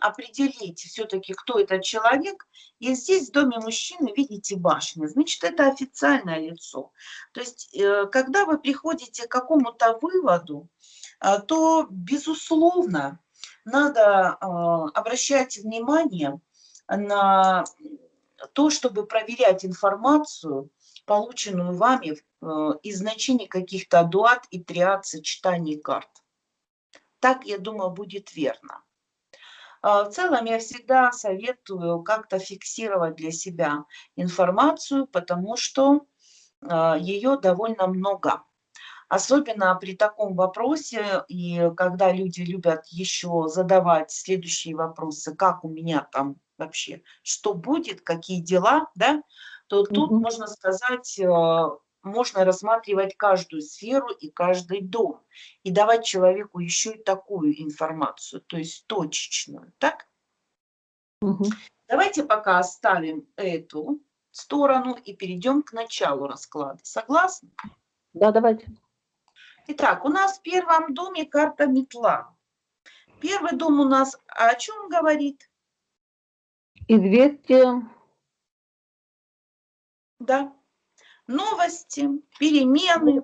определить все-таки, кто этот человек, и здесь в доме мужчины видите башню, значит, это официальное лицо. То есть, э, когда вы приходите к какому-то выводу, а, то, безусловно, надо а, обращать внимание на то, чтобы проверять информацию, полученную вами э, из значений каких-то дуат и триад сочетаний карт. Так, я думаю, будет верно. А В целом я всегда советую как-то фиксировать для себя информацию, потому что ее довольно много. Особенно при таком вопросе, и когда люди любят еще задавать следующие вопросы, как у меня там вообще, что будет, какие дела, да, то тут, Мгм. можно сказать, э, можно рассматривать каждую сферу и каждый дом и давать человеку еще и такую информацию, то есть точечную, так? Мгм. Давайте пока оставим эту сторону и перейдем к началу расклада. Согласны? Да, давайте. Итак, у нас в первом доме карта метла. Первый дом у нас о чем говорит? Известие. Да. Новости, перемены.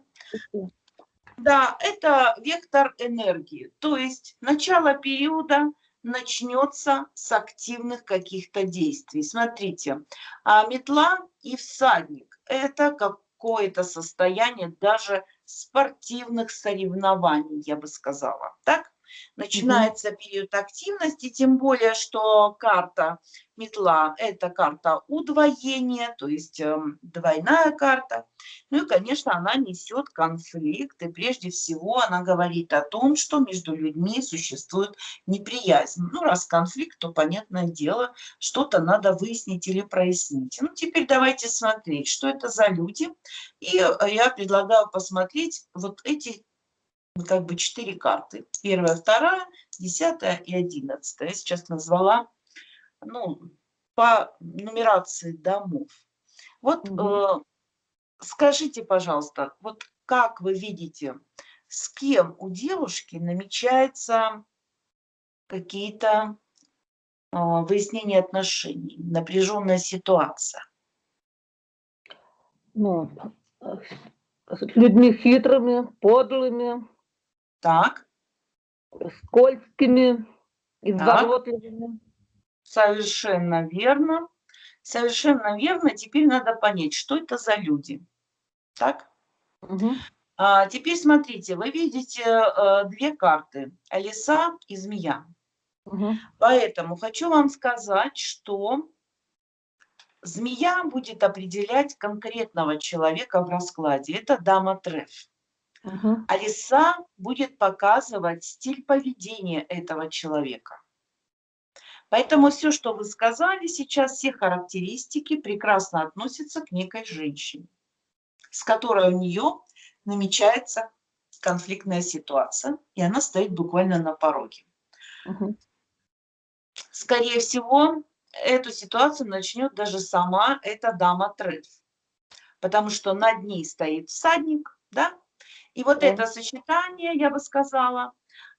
Да, это вектор энергии. То есть начало периода начнется с активных каких-то действий. Смотрите, а метла и всадник – это какое-то состояние даже спортивных соревнований, я бы сказала. Так? Начинается угу. период активности, тем более, что карта метла – это карта удвоения, то есть э, двойная карта. Ну и, конечно, она несет конфликт, и прежде всего она говорит о том, что между людьми существует неприязнь. Ну, раз конфликт, то, понятное дело, что-то надо выяснить или прояснить. Ну, теперь давайте смотреть, что это за люди. И э, я предлагаю посмотреть вот эти как бы четыре карты. Первая, вторая, десятая и одиннадцатая. Я сейчас назвала ну, по нумерации домов. Вот угу. э, скажите, пожалуйста, вот как вы видите, с кем у девушки намечаются какие-то э, выяснения отношений, напряженная ситуация? Ну, с людьми хитрыми, подлыми, Так, скользкими, изворотливыми. совершенно верно. Совершенно верно. Теперь надо понять, что это за люди. Так? Мгм. А, теперь смотрите, вы видите э, две карты. Лиса и змея. Мгм. Поэтому хочу вам сказать, что змея будет определять конкретного человека в раскладе. Это дама треф. Мгм. А лиса будет показывать стиль поведения этого человека. Поэтому все, что вы сказали сейчас, все характеристики прекрасно относятся к некой женщине, с которой у нее намечается конфликтная ситуация, и она стоит буквально на пороге. Мгм. Скорее всего, эту ситуацию начнет даже сама эта дама треф, потому что над ней стоит всадник, да, и вот Да. это сочетание, я бы сказала,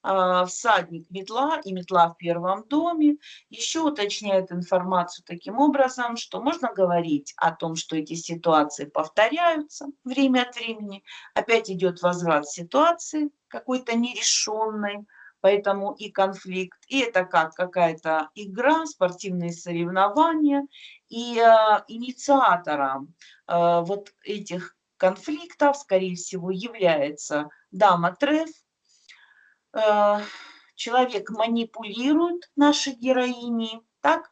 а, всадник метла и метла в первом доме еще уточняет информацию таким образом, что можно говорить о том, что эти ситуации повторяются время от времени, опять идет возврат ситуации какой-то нерешенной, поэтому и конфликт, и это как какая-то игра, спортивные соревнования, и э, инициатором э, вот этих конфликтов, скорее всего, является дама треф, Э, человек манипулирует нашей героиней, так?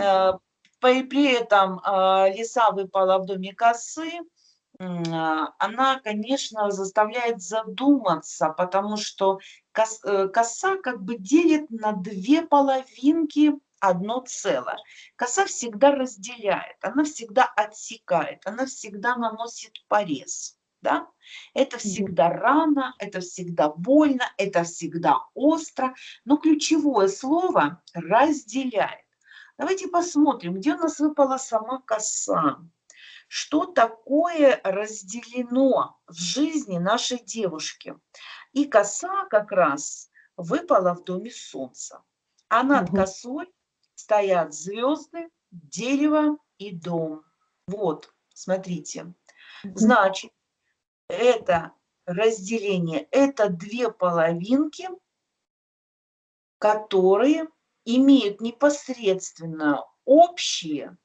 Э, При этом э, лиса выпала в доме косы, она, конечно, заставляет задуматься, потому что кос- коса как бы делит на две половинки одно целое. Коса всегда разделяет, она всегда отсекает, она всегда наносит порез. Да? Это всегда рано, это всегда больно, это всегда остро, но ключевое слово разделяет. Давайте посмотрим, где у нас выпала сама коса. Что такое разделено в жизни нашей девушки? И коса как раз выпала в доме солнца. А над косой стоят звезды, дерево и дом. Вот, смотрите. Значит, это разделение, это две половинки, которые имеют непосредственно общее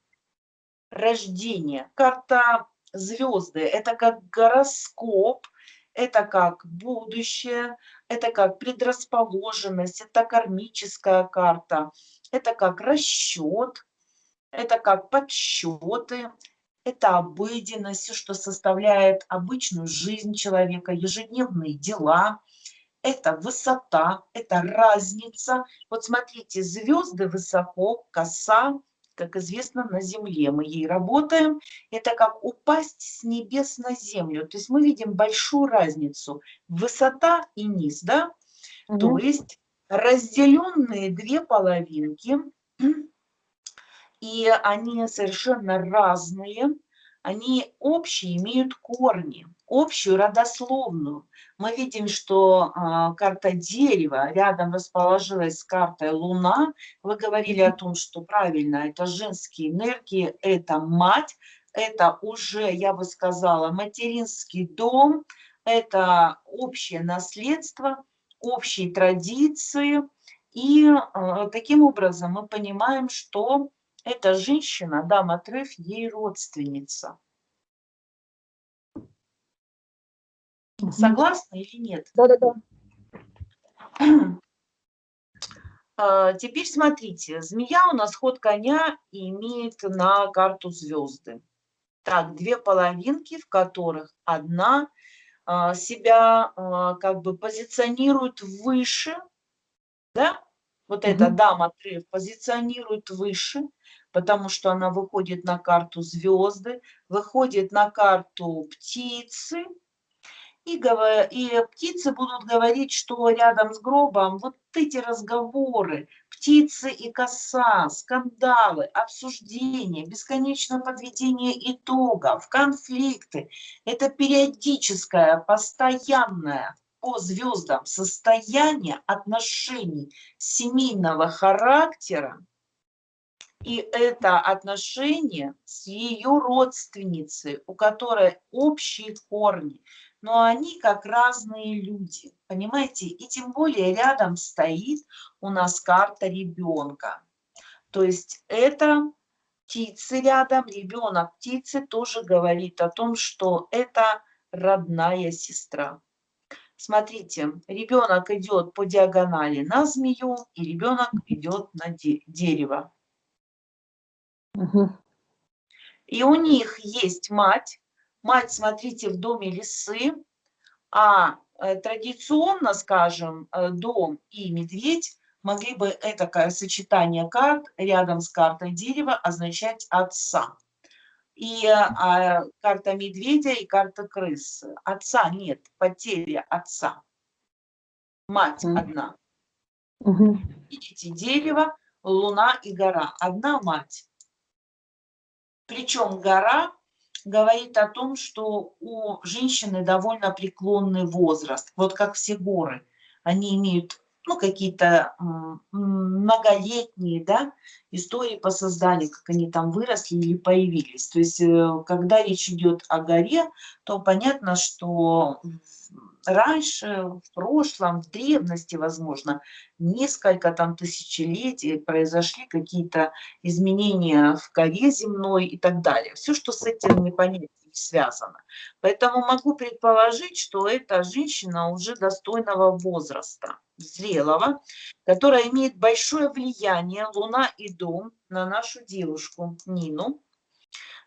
рождение. Карта звезды – это как гороскоп, это как будущее, это как предрасположенность, это кармическая карта, это как расчет, это как подсчеты, это обыденность, все, что составляет обычную жизнь человека, ежедневные дела. это высота, это разница. Вот смотрите, звезды высоко, коса, как известно, на земле. Мы ей работаем. Это как упасть с небес на землю. То есть мы видим большую разницу. Высота и низ, да? Угу. То есть разделенные две половинки, <clears throat> и они совершенно разные, они общие, имеют корни, общую родословную. Мы видим, что э, карта дерева рядом расположилась с картой Луна. Вы говорили о том, что правильно, это женские энергии, это мать, это уже, я бы сказала, материнский дом, это общее наследство, общие традиции. И э, таким образом мы понимаем, что эта женщина, дама Треф, ей родственница. Согласны или нет? Да-да-да. <clears throat> А, теперь смотрите, змея у нас ход коня имеет на карту звезды. Так, две половинки, в которых одна себя а, как бы позиционирует выше, да, вот mm -hmm. эта дама Треф позиционирует выше, потому что она выходит на карту звезды, выходит на карту птицы, и, и птицы будут говорить, что рядом с гробом вот эти разговоры, птицы и коса, скандалы, обсуждения, бесконечное подведение итогов, конфликты, это периодическое, постоянное по звездам состояние отношений семейного характера, и это отношение с ее родственницей, у которой общие корни, но они как разные люди, понимаете? И тем более рядом стоит у нас карта ребенка. То есть это птицы рядом, ребенок птицы тоже говорит о том, что это родная сестра. Смотрите, ребенок идет по диагонали на змею, и ребенок идет на де дерево. Угу. И у них есть мать. Мать, смотрите, в доме лисы. А э, традиционно, скажем, э, дом и медведь могли бы это сочетание карт рядом с картой дерева означать отца. И а, карта медведя и карта крысы. Отца нет, потеря отца. Мать одна. -hmm. Видите, дерево, луна и гора. Одна мать. Причем гора говорит о том, что у женщины довольно преклонный возраст. Вот как все горы. Они имеют ну, какие-то многолетние да, истории по созданию, как они там выросли или появились. То есть, э, когда речь идет о горе, то понятно, что раньше, в прошлом, в древности, возможно, несколько там тысячелетий произошли какие-то изменения в коре земной и так далее. Все, что с этим непонятно связано. Поэтому могу предположить, что эта женщина уже достойного возраста, зрелого, которая имеет большое влияние, Луна и Дом, на нашу девушку Нину.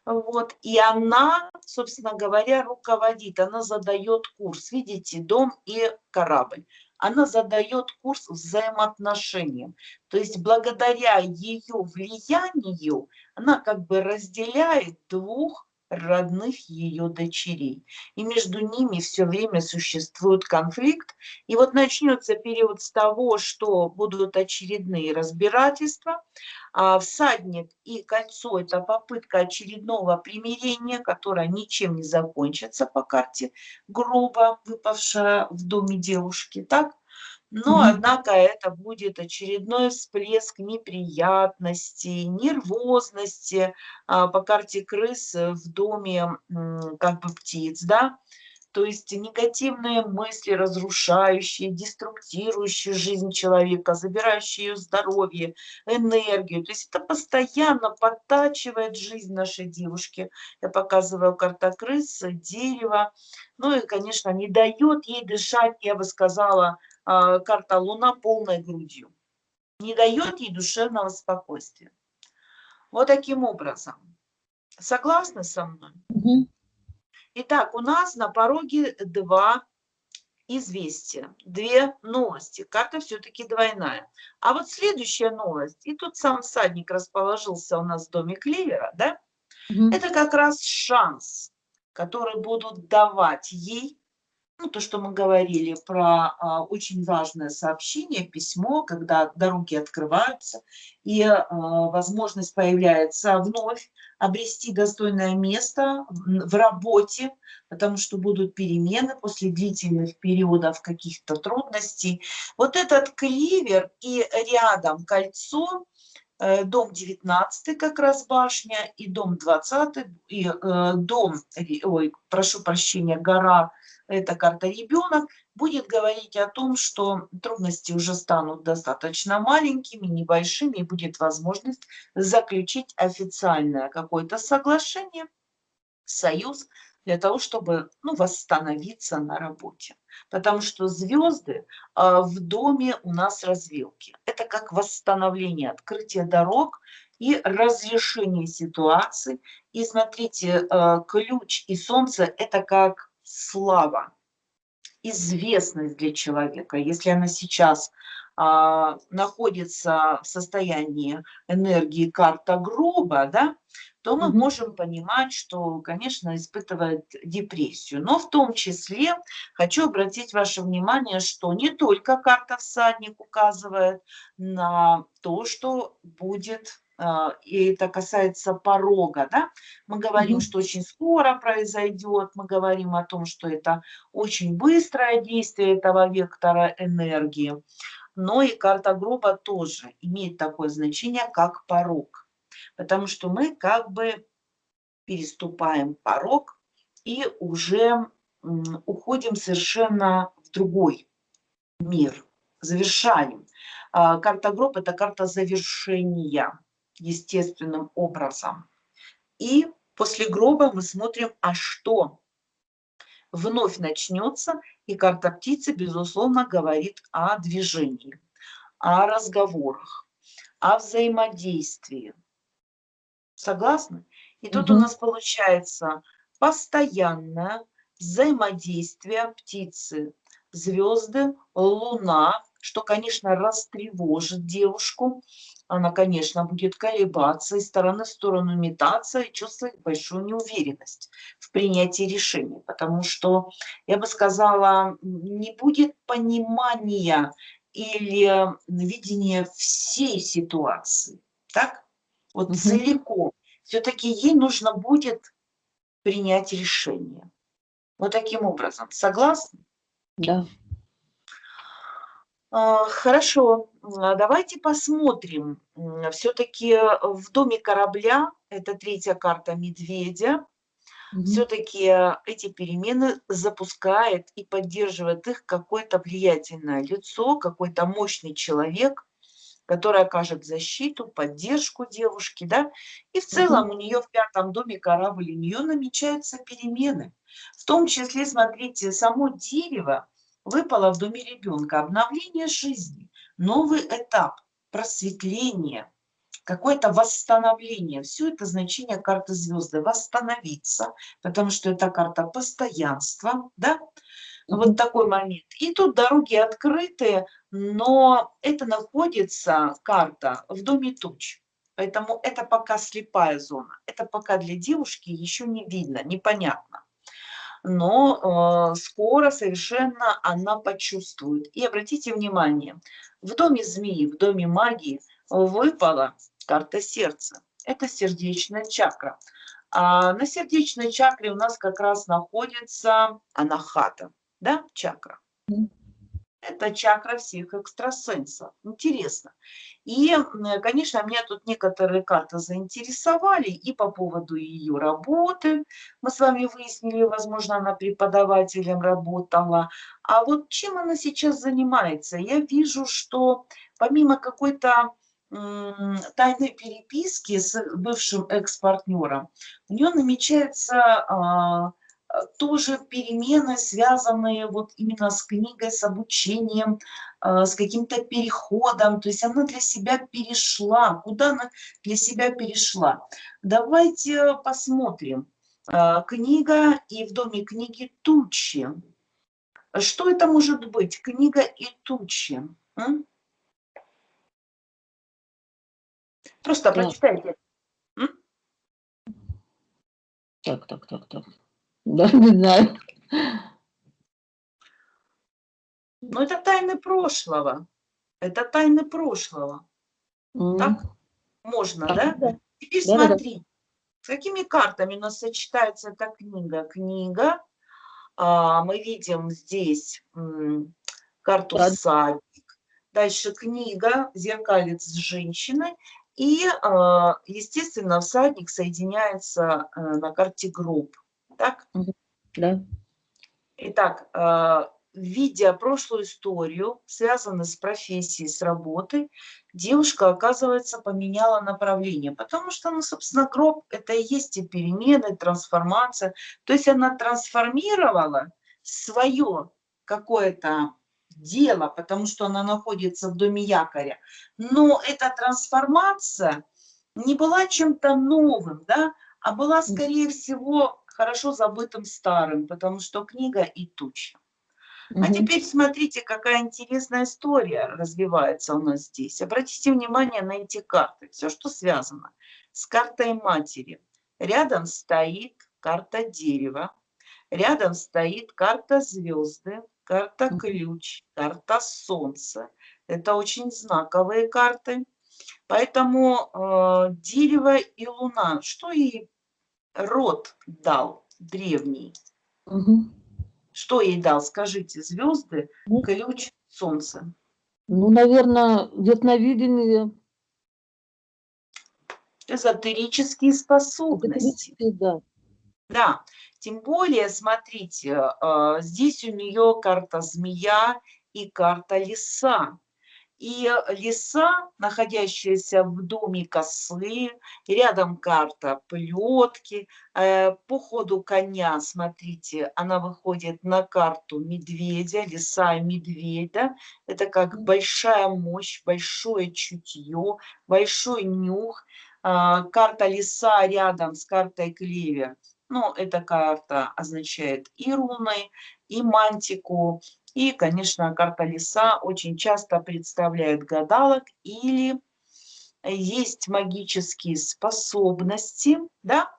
Вот. И она, собственно говоря, руководит, она задает курс. Видите, дом и корабль. Она задает курс взаимоотношениям. То есть благодаря ее влиянию она как бы разделяет двух родных ее дочерей. И между ними все время существует конфликт. И вот начнется период с того, что будут очередные разбирательства. А всадник и кольцо – это попытка очередного примирения, которое ничем не закончится по карте гроба, выпавшая в доме девушки. Так? Но, однако, это будет очередной всплеск неприятностей, нервозности а, по карте крыс в доме как бы птиц, да, то есть негативные мысли, разрушающие, деструктирующие жизнь человека, забирающие ее здоровье, энергию. То есть это постоянно подтачивает жизнь нашей девушки. Я показываю карта крысы, дерево. Ну и, конечно, не дает ей дышать, я бы сказала, а, карта Луна полной грудью. Не дает ей душевного спокойствия. Вот таким образом. Согласны со мной? Итак, у нас на пороге два известия, две новости. Карта все-таки двойная. А вот следующая новость, и тут сам всадник расположился у нас в доме Клевера, да? Угу. Это как раз шанс, который будут давать ей ну, то, что мы говорили про а, очень важное сообщение, письмо, когда дороги открываются, и а, возможность появляется вновь обрести достойное место в работе, потому что будут перемены после длительных периодов каких-то трудностей. Вот этот кливер и рядом кольцо, э, дом 19 как раз башня, и дом 20, и э, дом, ой, прошу прощения, гора эта карта ребенок, будет говорить о том, что трудности уже станут достаточно маленькими, небольшими, и будет возможность заключить официальное какое-то соглашение, союз, для того, чтобы ну, восстановиться на работе. Потому что звезды а, в доме у нас развилки. Это как восстановление, открытие дорог и разрешение ситуации. И смотрите, а, ключ и солнце – это как слава, известность для человека, если она сейчас а, находится в состоянии энергии карта грубо, да, то мы можем понимать, что, конечно, испытывает депрессию. Но в том числе хочу обратить ваше внимание, что не только карта всадник указывает на то, что будет и это касается порога, да, мы говорим, mm -hmm. что очень скоро произойдет, мы говорим о том, что это очень быстрое действие этого вектора энергии, но и карта гроба тоже имеет такое значение, как порог, потому что мы как бы переступаем порог и уже уходим совершенно в другой мир, завершаем. А, карта гроб – это карта завершения естественным образом. И после гроба мы смотрим, а что вновь начнется, и карта птицы, безусловно, говорит о движении, о разговорах, о взаимодействии. Согласны? И тут угу. у нас получается постоянное взаимодействие птицы, звезды, луна, что, конечно, растревожит девушку, она, конечно, будет колебаться из стороны в сторону метаться и чувствовать большую неуверенность в принятии решений, потому что, я бы сказала, не будет понимания или видения всей ситуации, так? Вот угу. целиком. Все-таки ей нужно будет принять решение. Вот таким образом. Согласны? Да. А, хорошо, давайте посмотрим. Все-таки в доме корабля, это третья карта медведя, угу. все-таки эти перемены запускает и поддерживает их какое-то влиятельное лицо, какой-то мощный человек, который окажет защиту, поддержку девушки, да, и в целом угу. у нее в пятом доме корабль, у нее намечаются перемены. В том числе, смотрите, само дерево, выпало в доме ребенка обновление жизни, новый этап, просветление, какое-то восстановление. Все это значение карты звезды. Восстановиться, потому что это карта постоянства, да? Вот такой момент. И тут дороги открытые, но это находится, карта, в доме туч. Поэтому это пока слепая зона. Это пока для девушки еще не видно, непонятно но э, скоро совершенно она почувствует. И обратите внимание, в доме змеи, в доме магии выпала карта сердца. Это сердечная чакра. А на сердечной чакре у нас как раз находится анахата, да, чакра. Это чакра всех экстрасенсов. Интересно. И, конечно, меня тут некоторые карты заинтересовали и по поводу ее работы. Мы с вами выяснили, возможно, она преподавателем работала. А вот чем она сейчас занимается? Я вижу, что помимо какой-то тайной переписки с бывшим экс-партнером, у нее намечается а, тоже перемены, связанные вот именно с книгой, с обучением, э, с каким-то переходом. То есть она для себя перешла. Куда она для себя перешла? Давайте посмотрим. Э, книга и в доме книги тучи. Что это может быть? Книга и тучи. М? Просто Так. прочитайте. Так, так, так, так. Да, не знаю. Но это тайны прошлого. Это тайны прошлого. М. Так? Можно, Так, да? да. Теперь Да-да-да. смотри, с какими картами у нас сочетается эта книга? Книга, а, мы видим здесь м, карту Так. садик, дальше книга, зеркалец с женщиной, и, а, естественно, всадник соединяется э, на карте гроб. Так? Да. Итак, а, видя прошлую историю, связанную с профессией, с работой, девушка, оказывается, поменяла направление, потому что, ну, собственно, гроб – это и есть и перемены, трансформация. То есть она трансформировала свое какое-то дело, потому что она находится в доме якоря. Но эта трансформация не была чем-то новым, да, а была, скорее всего, хорошо забытым старым, потому что книга и туча. А теперь смотрите, какая интересная история развивается у нас здесь. Обратите внимание на эти карты. Все, что связано с картой матери. Рядом стоит карта дерева, рядом стоит карта звезды, карта ключ, карта солнца. Это очень знаковые карты. Поэтому э, дерево и луна, что ей род дал древний? Мгм. Что ей дал? Скажите, звезды, Ну. ключ, солнце. Ну, наверное, ясновидение. Эзотерические способности. категорически, Да. Да, тем более, смотрите, э, здесь у нее карта змея и карта лиса. И лиса, находящаяся в доме косы, рядом карта плетки. Э, По ходу коня, смотрите, она выходит на карту медведя, лиса и медведя. Это как большая мощь, большое чутье, большой нюх. А, Карта лиса рядом с картой клевер. Ну, эта карта означает и руны, и мантику, и, конечно, карта лиса очень часто представляет гадалок или есть магические способности, да,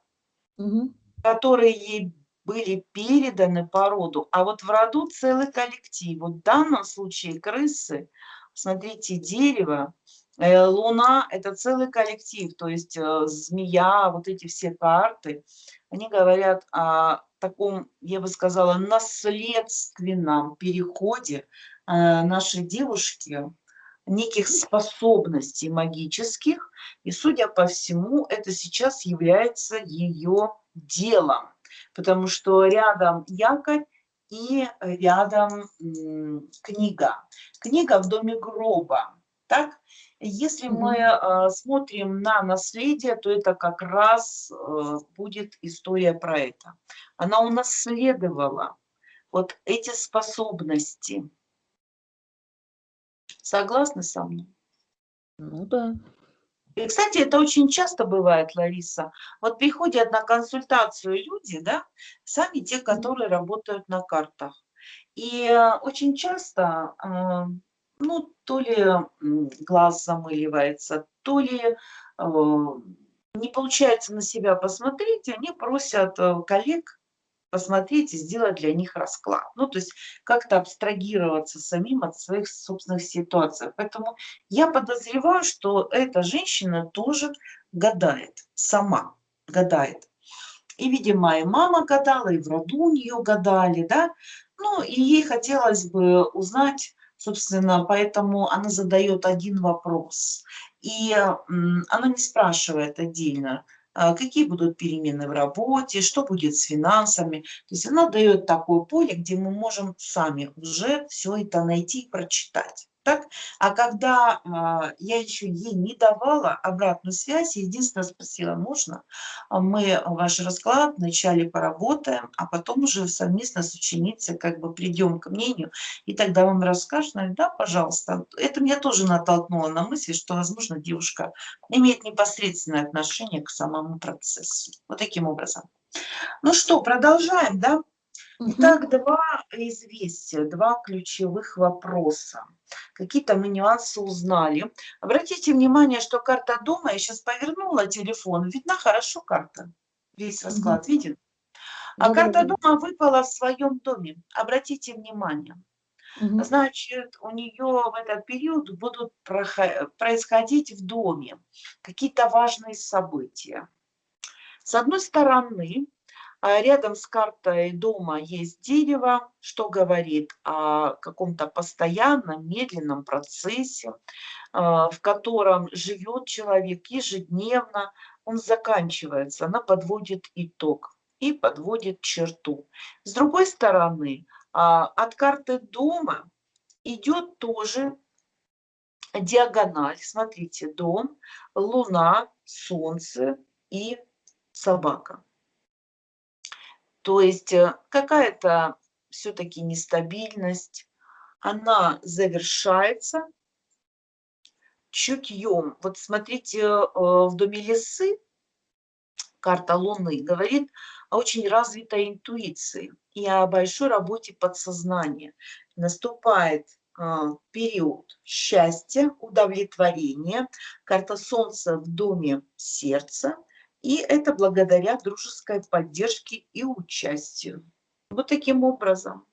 Мгм. которые ей были переданы по роду. А вот в роду целый коллектив. Вот в данном случае крысы, смотрите, дерево, луна – это целый коллектив. То есть э, змея, вот эти все карты, они говорят о таком, я бы сказала, наследственном переходе э, нашей девушки неких способностей магических. И, судя по всему, это сейчас является ее делом, потому что рядом якорь и рядом книга. Книга в доме гроба. Так? Если мы э, смотрим на наследие, то это как раз э, будет история про это. Она унаследовала вот эти способности. Согласны со мной? Ну да. И, кстати, это очень часто бывает, Лариса. Вот приходят на консультацию люди, да, сами те, которые работают на картах. И э, очень часто, э, ну, то ли глаз замыливается, то ли э, не получается на себя посмотреть, они просят э, коллег посмотреть и сделать для них расклад. Ну, то есть как-то абстрагироваться самим от своих собственных ситуаций. Поэтому я подозреваю, что эта женщина тоже гадает, сама гадает. И, видимо, и мама гадала, и в роду у нее гадали, да. Ну, и ей хотелось бы узнать, собственно, поэтому она задает один вопрос. И она не спрашивает отдельно, а, какие будут перемены в работе, что будет с финансами. То есть она дает такое поле, где мы можем сами уже все это найти и прочитать. Так? А когда а, я еще ей не давала обратную связь, единственное спросила, можно, а мы ваш расклад вначале поработаем, а потом уже совместно с ученицей как бы придем к мнению, и тогда вам расскажут, Она говорит, да, пожалуйста. Это меня тоже натолкнуло на мысль, что, возможно, девушка имеет непосредственное отношение к самому процессу. Вот таким образом. Ну что, продолжаем, да? Итак, два известия, два ключевых вопроса. Какие-то мы нюансы узнали. Обратите внимание, что карта дома, я сейчас повернула телефон, видна хорошо карта, весь расклад угу. виден. А да, карта дома выпала в своем доме. Обратите внимание. Угу. Значит, у нее в этот период будут происходить в доме какие-то важные события. С одной стороны, рядом с картой дома есть дерево, что говорит о каком-то постоянном, медленном процессе, а, в котором живет человек ежедневно, он заканчивается, она подводит итог и подводит черту. С другой стороны, а, от карты дома идет тоже диагональ. Смотрите, дом, луна, солнце и собака. То есть э, какая-то все-таки нестабильность, она завершается чутьем. Вот смотрите, э, в доме лесы карта Луны говорит о очень развитой интуиции и о большой работе подсознания. Наступает э, период счастья, удовлетворения. Карта Солнца в доме сердца – и это благодаря дружеской поддержке и участию. Вот таким образом.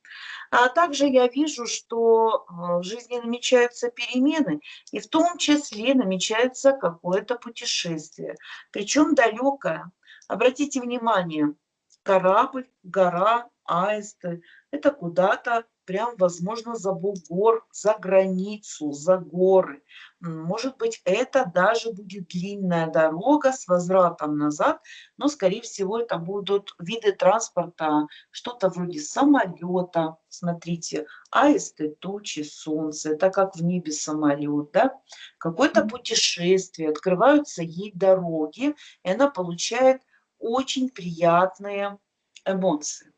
А также я вижу, что а, в жизни намечаются перемены, и в том числе намечается какое-то путешествие, причем далекое. Обратите внимание, корабль, гора, аисты – это куда-то прям, возможно, за бугор, за границу, за горы. Может быть, это даже будет длинная дорога с возвратом назад, но, скорее всего, это будут виды транспорта, что-то вроде самолета. Смотрите, аисты, тучи, солнце, это как в небе самолет, да? Какое-то путешествие, открываются ей дороги, и она получает очень приятные эмоции.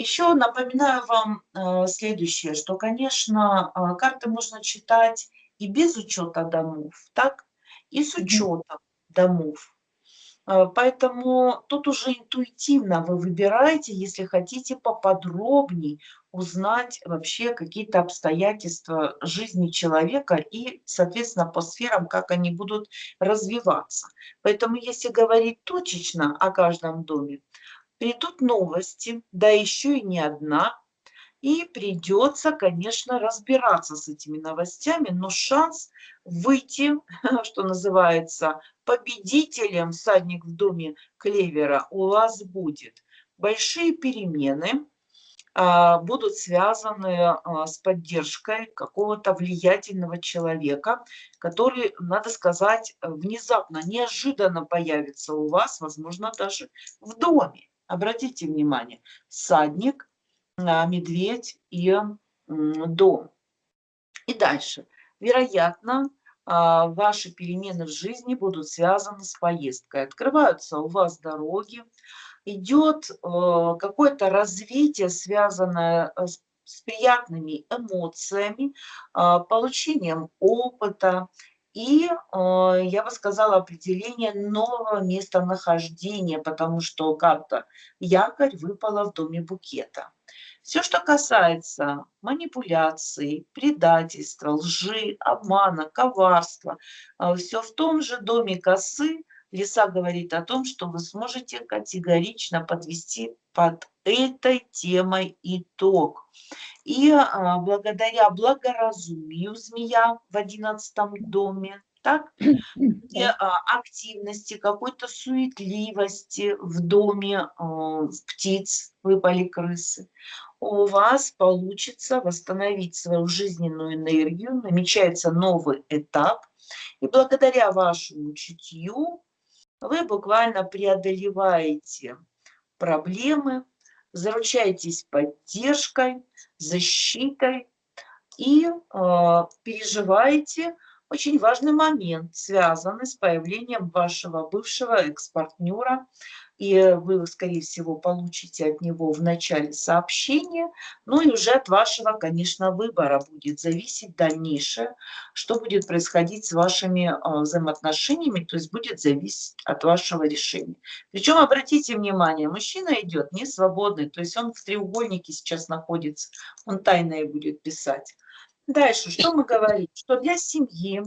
Еще напоминаю вам э, следующее, что, конечно, э, карты можно читать и без учета домов, так, и с учетом домов. Э, поэтому тут уже интуитивно вы выбираете, если хотите поподробнее узнать вообще какие-то обстоятельства жизни человека и, соответственно, по сферам, как они будут развиваться. Поэтому если говорить точечно о каждом доме, придут новости, да еще и не одна, и придется, конечно, разбираться с этими новостями, но шанс выйти, <laughs> что называется, победителем всадник в доме клевера у вас будет. Большие перемены а, будут связаны а, с поддержкой какого-то влиятельного человека, который, надо сказать, внезапно, неожиданно появится у вас, возможно, даже в доме. Обратите внимание, садник, а, медведь и дом. И дальше. Вероятно, а, ваши перемены в жизни будут связаны с поездкой. Открываются у вас дороги, идет э, какое-то развитие, связанное э, с приятными эмоциями, а, получением опыта, и, э, я бы сказала, определение нового местонахождения, потому что карта якорь выпала в доме букета. Все, что касается манипуляций, предательства, лжи, обмана, коварства, э, все в том же доме косы Лиса говорит о том, что вы сможете категорично подвести под этой темой итог. И а, благодаря благоразумию змея в одиннадцатом доме, так, <coughs> и, а, активности, какой-то суетливости в доме а, птиц, выпали крысы, у вас получится восстановить свою жизненную энергию, намечается новый этап, и благодаря вашему чутью вы буквально преодолеваете проблемы, заручаетесь поддержкой, защитой и э, переживаете очень важный момент, связанный с появлением вашего бывшего экс-партнера и вы, скорее всего, получите от него в начале сообщения, ну и уже от вашего, конечно, выбора будет зависеть дальнейшее, что будет происходить с вашими а, взаимоотношениями, то есть будет зависеть от вашего решения. Причем, обратите внимание, мужчина идет не свободный, то есть он в треугольнике сейчас находится, он тайное будет писать. Дальше, что мы говорим? Что для семьи,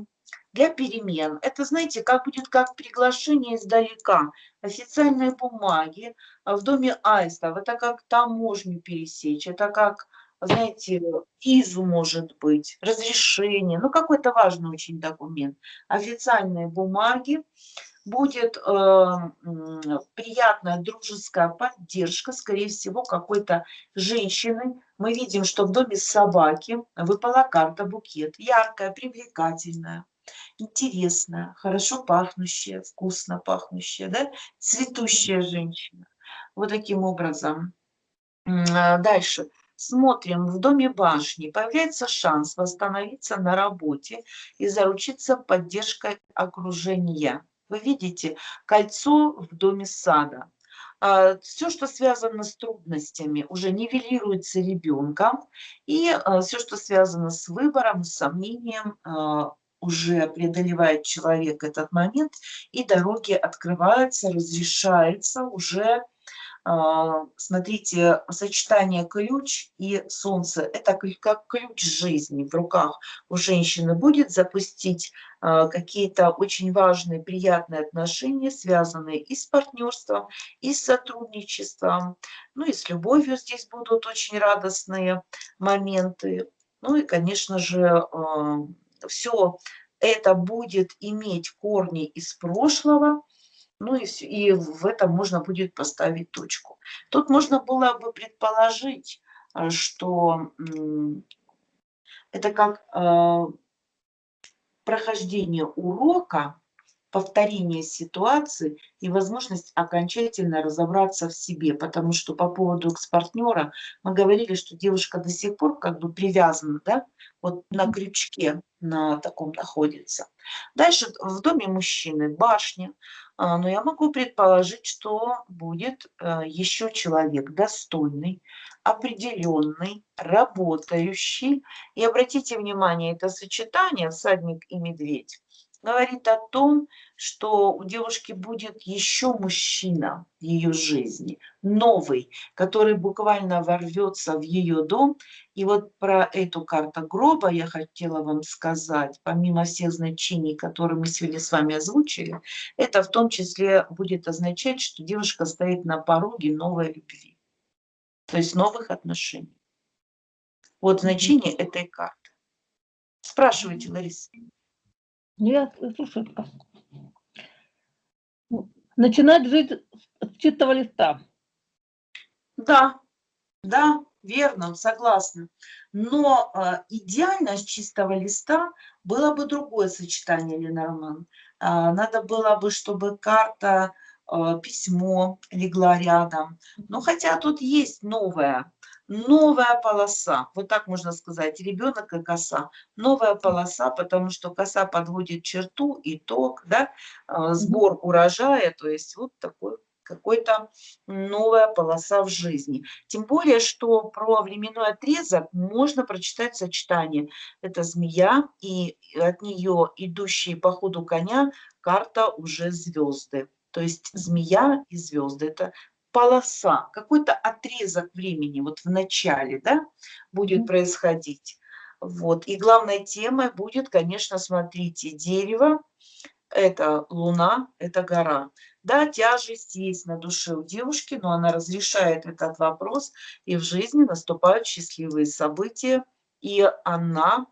для перемен, это, знаете, как будет как приглашение издалека, официальные бумаги в доме Аистов, это как таможню пересечь, это как, знаете, визу может быть, разрешение, ну какой-то важный очень документ, официальные бумаги, будет э, приятная дружеская поддержка, скорее всего, какой-то женщины. Мы видим, что в доме собаки. Выпала карта букет, яркая, привлекательная, интересная, хорошо пахнущая, вкусно пахнущая, да? цветущая женщина. Вот таким образом. А, дальше. Смотрим, в доме башни появляется шанс восстановиться на работе и заручиться поддержкой окружения. Вы видите кольцо в доме сада. А, все, что связано с трудностями, уже нивелируется ребенком, и а, все, что связано с выбором, с сомнением, уже преодолевает человек этот момент, и дороги открываются, разрешается уже а, смотрите, сочетание ключ и солнце – это как ключ жизни в руках у женщины будет запустить а, какие-то очень важные, приятные отношения, связанные и с партнерством, и с сотрудничеством, ну и с любовью здесь будут очень радостные моменты. Ну и, конечно же, а, все это будет иметь корни из прошлого, ну и, и в этом можно будет поставить точку. Тут можно было бы предположить, э, что это как э, прохождение урока, повторение ситуации и возможность окончательно разобраться в себе. Потому что по поводу экс-партнера мы говорили, что девушка до сих пор как бы привязана, да, вот на крючке на таком находится. Дальше в доме мужчины башня, а, но я могу предположить, что будет э, еще человек достойный, определенный, работающий. И обратите внимание, это сочетание всадник и медведь говорит о том, что у девушки будет еще мужчина в ее жизни, новый, который буквально ворвется в ее дом. И вот про эту карту гроба я хотела вам сказать, помимо всех значений, которые мы сегодня с вами озвучили, это в том числе будет означать, что девушка стоит на пороге новой любви, то есть новых отношений. Вот значение этой карты. Спрашивайте, Лариса. Нет, слушай, начинать жить с чистого листа. Да, да, верно, согласна. Но э, идеально с чистого листа было бы другое сочетание, Ленорман. Э, надо было бы, чтобы карта, э, письмо легла рядом. Но хотя тут есть новое новая полоса, вот так можно сказать, ребенок и коса, новая полоса, потому что коса подводит черту, итог, да, а, сбор урожая, то есть вот такой какой-то новая полоса в жизни. Тем более, что про временной отрезок можно прочитать сочетание. Это змея, и от нее идущие по ходу коня карта уже звезды. То есть змея и звезды – это полоса, какой-то отрезок времени вот в начале, да, будет происходить. Вот. И главной темой будет, конечно, смотрите, дерево, это луна, это гора. Да, тяжесть есть на душе у девушки, но она разрешает этот вопрос, и в жизни наступают счастливые события, и она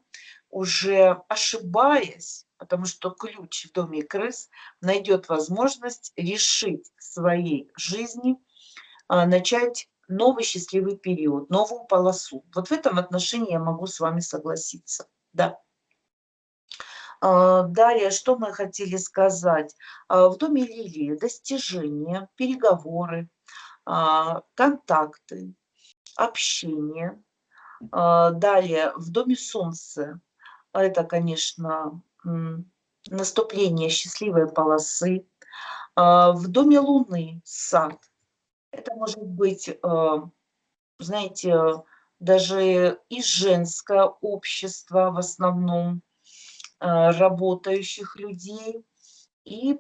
уже ошибаясь, потому что ключ в доме крыс найдет возможность решить в своей жизни – начать новый счастливый период, новую полосу. Вот в этом отношении я могу с вами согласиться. Да. А, далее, что мы хотели сказать? А, в доме Лилии достижения, переговоры, контакты, общение. Далее, в доме Солнца, это, конечно, наступление счастливой полосы, А, В доме Луны сад. Это может быть, э, знаете, даже и женское общество в основном, э, работающих людей. И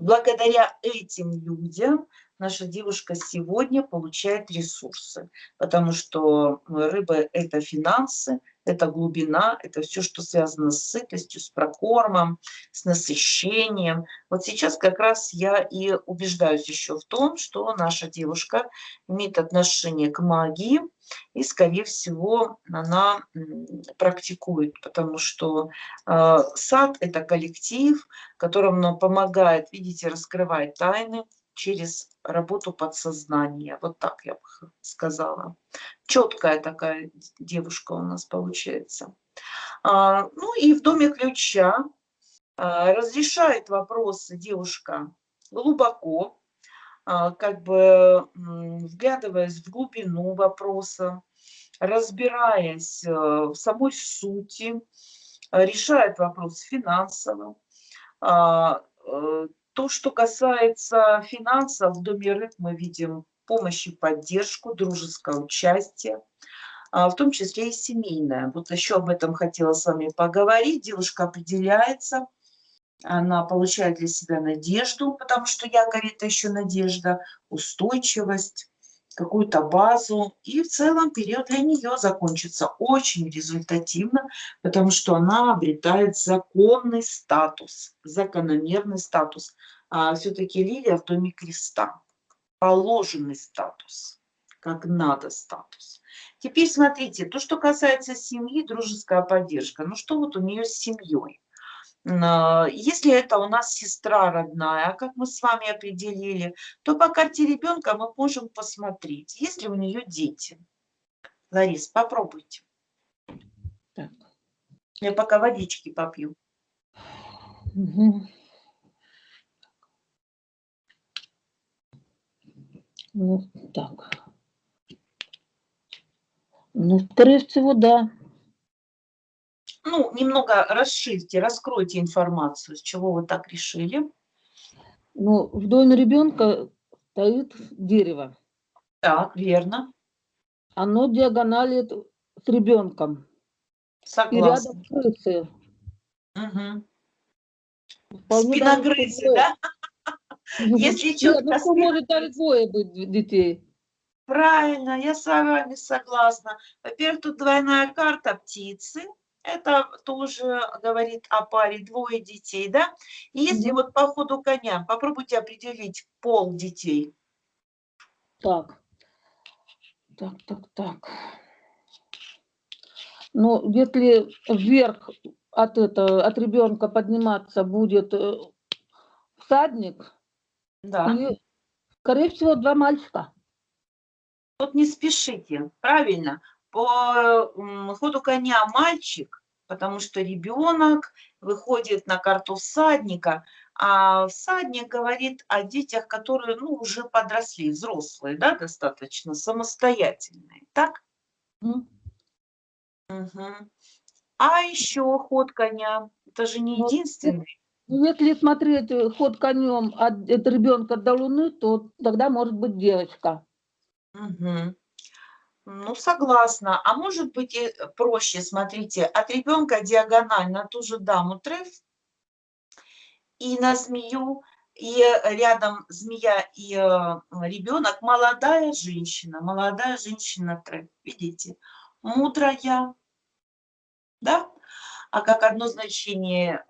благодаря этим людям наша девушка сегодня получает ресурсы, потому что рыба – это финансы, это глубина, это все, что связано с сытостью, с прокормом, с насыщением. Вот сейчас как раз я и убеждаюсь еще в том, что наша девушка имеет отношение к магии, и, скорее всего, она практикует, потому что э, сад – это коллектив, которому помогает, видите, раскрывать тайны, через работу подсознания. Вот так я бы сказала. Четкая такая девушка у нас получается. А, ну и в доме ключа а, разрешает вопросы девушка глубоко, а, как бы вглядываясь в глубину вопроса, разбираясь э, в самой сути, решает вопрос финансово, э, то, что касается финансов, в Доме рыб мы видим помощь и поддержку, дружеское участие, а, в том числе и семейное. Вот еще об этом хотела с вами поговорить. Девушка определяется, она получает для себя надежду, потому что якорь – это еще надежда, устойчивость, какую-то базу. И в целом период для нее закончится очень результативно, потому что она обретает законный статус, закономерный статус. А все-таки лилия в доме креста. Положенный статус, как надо статус. Теперь смотрите, то, что касается семьи, дружеская поддержка. Ну что вот у нее с семьей? А, если это у нас сестра родная, как мы с вами определили, то по карте ребенка мы можем посмотреть, есть ли у нее дети. Ларис, попробуйте. Так. Я пока водички попью. Угу. Ну, так. Ну, скорее всего, да ну, немного расширьте, раскройте информацию, с чего вы так решили. Ну, в доме ребенка стоит дерево. Так, верно. Оно диагоналит с ребенком. Согласна. И рядом крысы. Угу. Спиногрызы, да? Если четко... Ну, может даже двое быть детей. Правильно, я с вами согласна. Во-первых, тут двойная карта птицы, это тоже говорит о паре двое детей, да? И если mm -hmm. вот по ходу коня, попробуйте определить пол детей. Так, так, так, так. Ну, если вверх от, это, от ребенка подниматься будет э, всадник, да. и, скорее всего, два мальчика. Вот не спешите, правильно по ходу коня мальчик, потому что ребенок выходит на карту всадника, а всадник говорит о детях, которые ну, уже подросли, взрослые, да, достаточно самостоятельные, так? Угу. А еще ход коня, это же не единственный. Ну, если смотреть э, ход конем от, от ребенка до луны, то тогда может быть девочка. Угу. Ну, согласна. А может быть и проще, смотрите, от ребенка диагональ на ту же даму треф и на змею, и рядом змея и э, ребенок, молодая женщина, молодая женщина треф, видите, мудрая, да? А как одно значение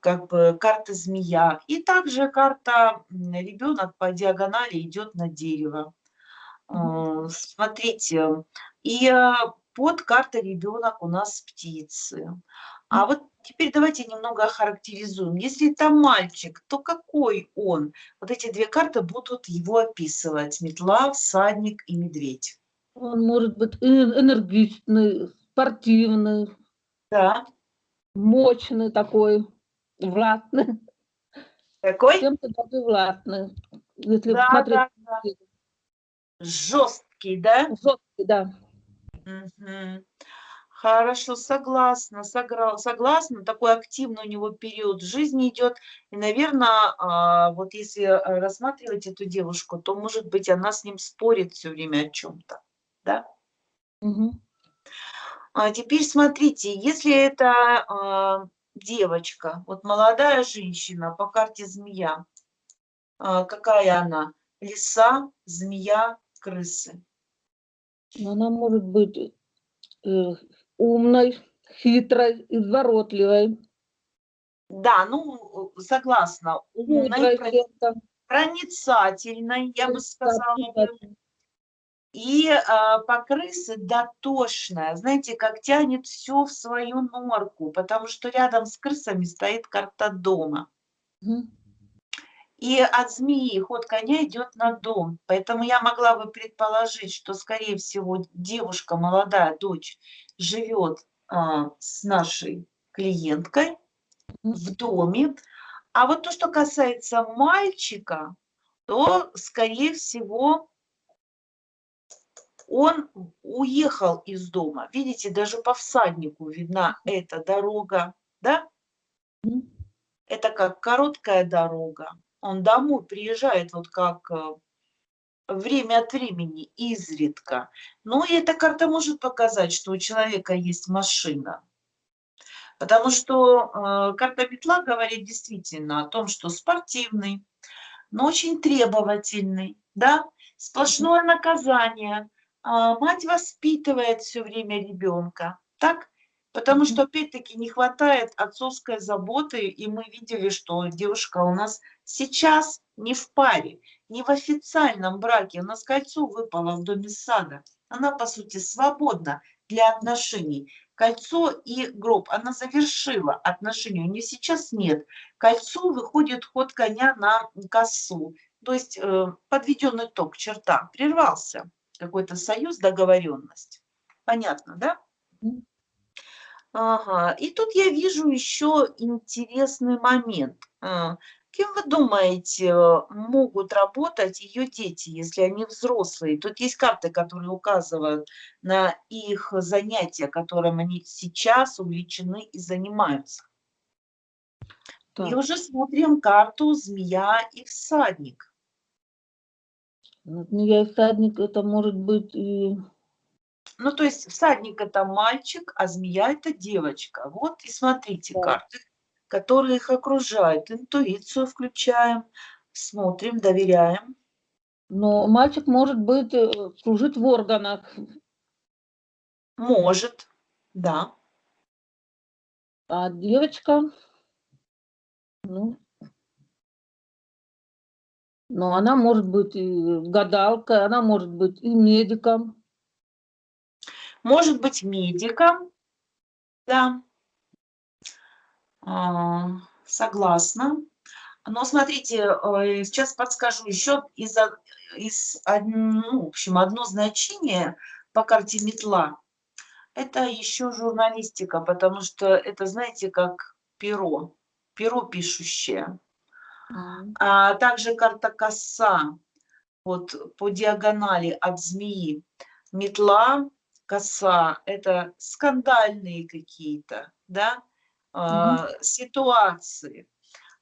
как бы карта змея. И также карта ребенок по диагонали идет на дерево. Э, смотрите, и э, под картой ребенок у нас птицы. А вот теперь давайте немного охарактеризуем. Если это мальчик, то какой он? Вот эти две карты будут его описывать. Метла, всадник и медведь. Он может быть энергичный, спортивный. Да. Мощный такой, властный. Какой? Чем-то даже властный. Если да, смотреть да, да. Жесткий, да? Жесткий, да. Угу. Хорошо, согласна, согласна. Такой активный у него период жизни идет. И, наверное, вот если э, рассматривать эту девушку, то, может быть, она с ним спорит все время о чем-то. Да? Мгм. А теперь смотрите, если это а, девочка, вот молодая женщина по карте змея, а, какая она? Лиса, змея, крысы. Она может быть э, умной, хитрой, изворотливой, Да, ну, согласна, умной, чем-то. проницательной, я бы сказала. И а, по крысы дотошная, знаете, как тянет все в свою норку, потому что рядом с крысами стоит карта дома. Мгм. И от змеи ход коня идет на дом. Поэтому я могла бы предположить, что, скорее всего, девушка, молодая дочь, живет а, с нашей клиенткой в доме. А вот то, что касается мальчика, то, скорее всего, он уехал из дома. Видите, даже по всаднику видна эта дорога, да? Это как короткая дорога. Он домой приезжает вот как э, время от времени, изредка. Ну и эта карта может показать, что у человека есть машина. Потому что э, карта метла говорит действительно о том, что спортивный, но очень требовательный, да, сплошное наказание. А, мать воспитывает все время ребенка, так? Потому что, опять-таки, не хватает отцовской заботы, и мы видели, что девушка у нас сейчас не в паре, не в официальном браке. У нас кольцо выпало в доме сада. Она, по сути, свободна для отношений. Кольцо и гроб. Она завершила отношения. У нее сейчас нет. Кольцо выходит ход коня на косу. То есть э, подведен итог, черта. Прервался какой-то союз, договоренность. Понятно, да? Ага. И тут я вижу еще интересный момент. А, Кем вы думаете, э, могут работать ее дети, если они взрослые? Тут есть карты, которые указывают на их занятия, которым они сейчас увлечены и занимаются. И Так, уже смотрим карту «Змея и всадник». ну, змея и всадник это может быть и Ну, то есть всадник – это мальчик, а змея – это девочка. Вот и смотрите Да. карты, которые их окружают. Интуицию включаем, смотрим, доверяем. Но мальчик может быть э, служить в органах, Может, да. а девочка, ну, но она может быть и гадалкой, она может быть и медиком. Может быть медиком, да. А, Согласна. Но смотрите, э, сейчас подскажу еще из, из ну, в общем, одно значение по карте метла. Это еще журналистика, потому что это, знаете, как перо, перо пишущее. А также карта коса, вот по диагонали от змеи. Метла, коса – это скандальные какие-то, да, а, ситуации.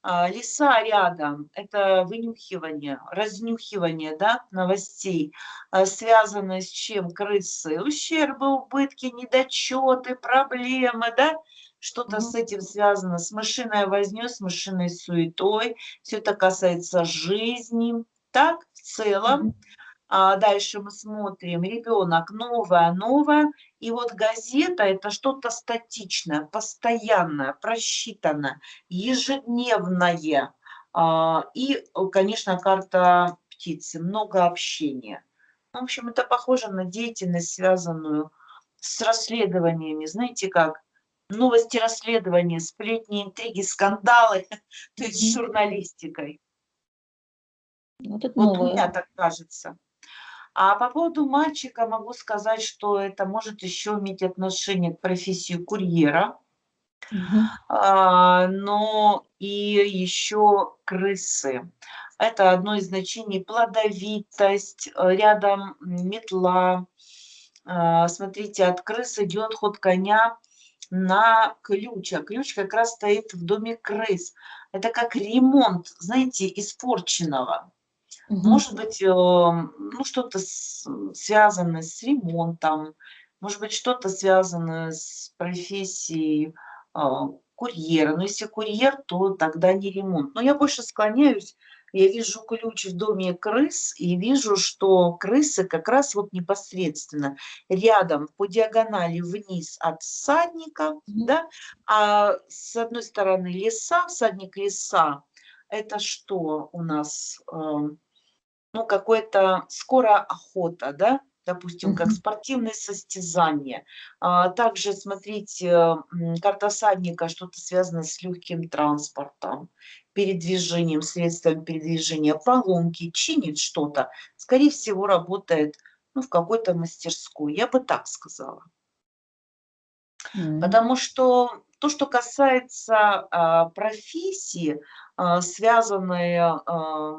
А, Леса рядом – это вынюхивание, разнюхивание, да, новостей, а, связанные с чем? Крысы, ущербы, убытки, недочеты, проблемы, да, что-то с Мгм. этим связано, с мышиной вознёй, с мышиной суетой, все это касается жизни. Так, в целом, Мгм. а дальше мы смотрим, ребенок новое, новое, и вот газета это что-то статичное, постоянное, просчитанное, ежедневное. А, И, конечно, карта птицы, много общения. В общем, это похоже на деятельность, связанную с расследованиями. Знаете как? Новости расследования, сплетни, интриги, скандалы, <laughs> то есть с журналистикой. Вот Вот у меня так кажется. А по поводу мальчика могу сказать, что это может еще иметь отношение к профессии курьера, а, но и еще крысы. Это одно из значений плодовитость, э, рядом метла, а, смотрите, от крыс идет ход коня на ключ, а ключ как раз стоит в доме крыс. Это как ремонт, знаете, испорченного. Может быть, э, ну, что-то связанное с ремонтом, может быть, что-то связанное с профессией а, курьера. Но если курьер, то тогда не ремонт. Но я больше склоняюсь, я вижу ключ в доме крыс и вижу, что крысы как раз вот непосредственно рядом по диагонали вниз от всадника, да, а с одной стороны леса, всадник леса, это что у нас, ну, какое-то скоро охота, да, допустим, как спортивные состязания. А также, смотрите, карта садника, что-то связано с легким транспортом, передвижением, средством передвижения, поломки, чинит что-то. Скорее всего, работает ну, в какой-то мастерской, я бы так сказала. Mm. Потому что то, что касается а, профессии, а, связанной а,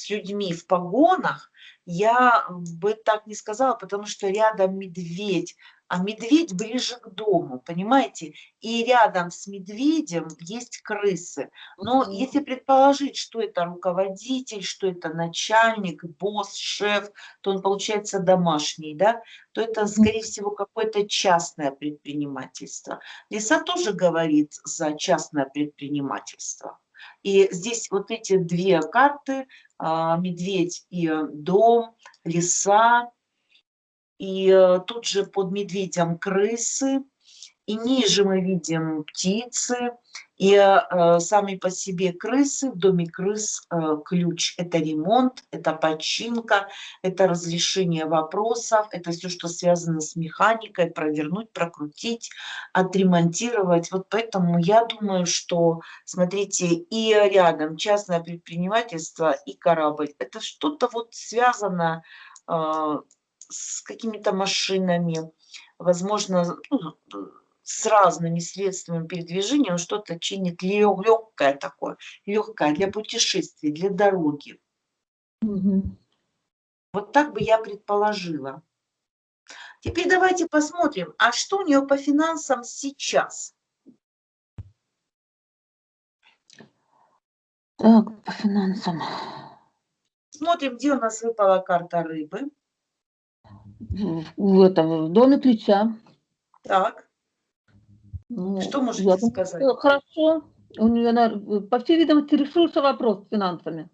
с людьми в погонах, я бы так не сказала, потому что рядом медведь, а медведь ближе к дому, понимаете? И рядом с медведем есть крысы. Но mm если предположить, что это руководитель, что это начальник, босс, шеф, то он получается домашний, да? То это, скорее всего, какое-то частное предпринимательство. Лиса тоже говорит за частное предпринимательство. И здесь вот эти две карты, а, медведь и дом, леса, и э, тут же под медведем крысы, и ниже мы видим птицы, и э, сами по себе крысы, в доме крыс э, ключ – это ремонт, это починка, это разрешение вопросов, это все, что связано с механикой, провернуть, прокрутить, отремонтировать. Вот поэтому я думаю, что, смотрите, и рядом частное предпринимательство, и корабль – это что-то вот связано э, с какими-то машинами, возможно, ну, с разными средствами передвижения, он что-то чинит легкое такое, легкое для путешествий, для дороги. Угу. Вот так бы я предположила. Теперь давайте посмотрим, а что у нее по финансам сейчас? Так, по финансам. Смотрим, где у нас выпала карта рыбы. В, этом, в доме ключа. Так. Ну, Что можете я сказать? Хорошо. У нее, по всей видимости, решился вопрос с финансами.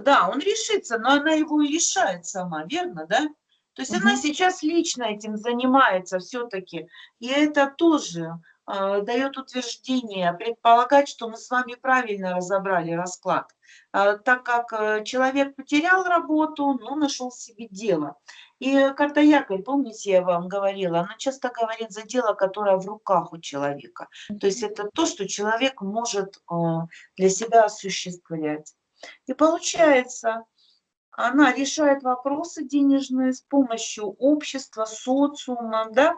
Да, он решится, но она его и решает сама, верно, да? То есть угу. она сейчас лично этим занимается все-таки. И это тоже э, дает утверждение, предполагать, что мы с вами правильно разобрали расклад. Э, так как э, человек потерял работу, но нашел себе дело. И карта якорь, помните, я вам говорила, она часто говорит за дело, которое в руках у человека. То есть это то, что человек может а, для себя осуществлять. И получается, она решает вопросы денежные с помощью общества, социума, да?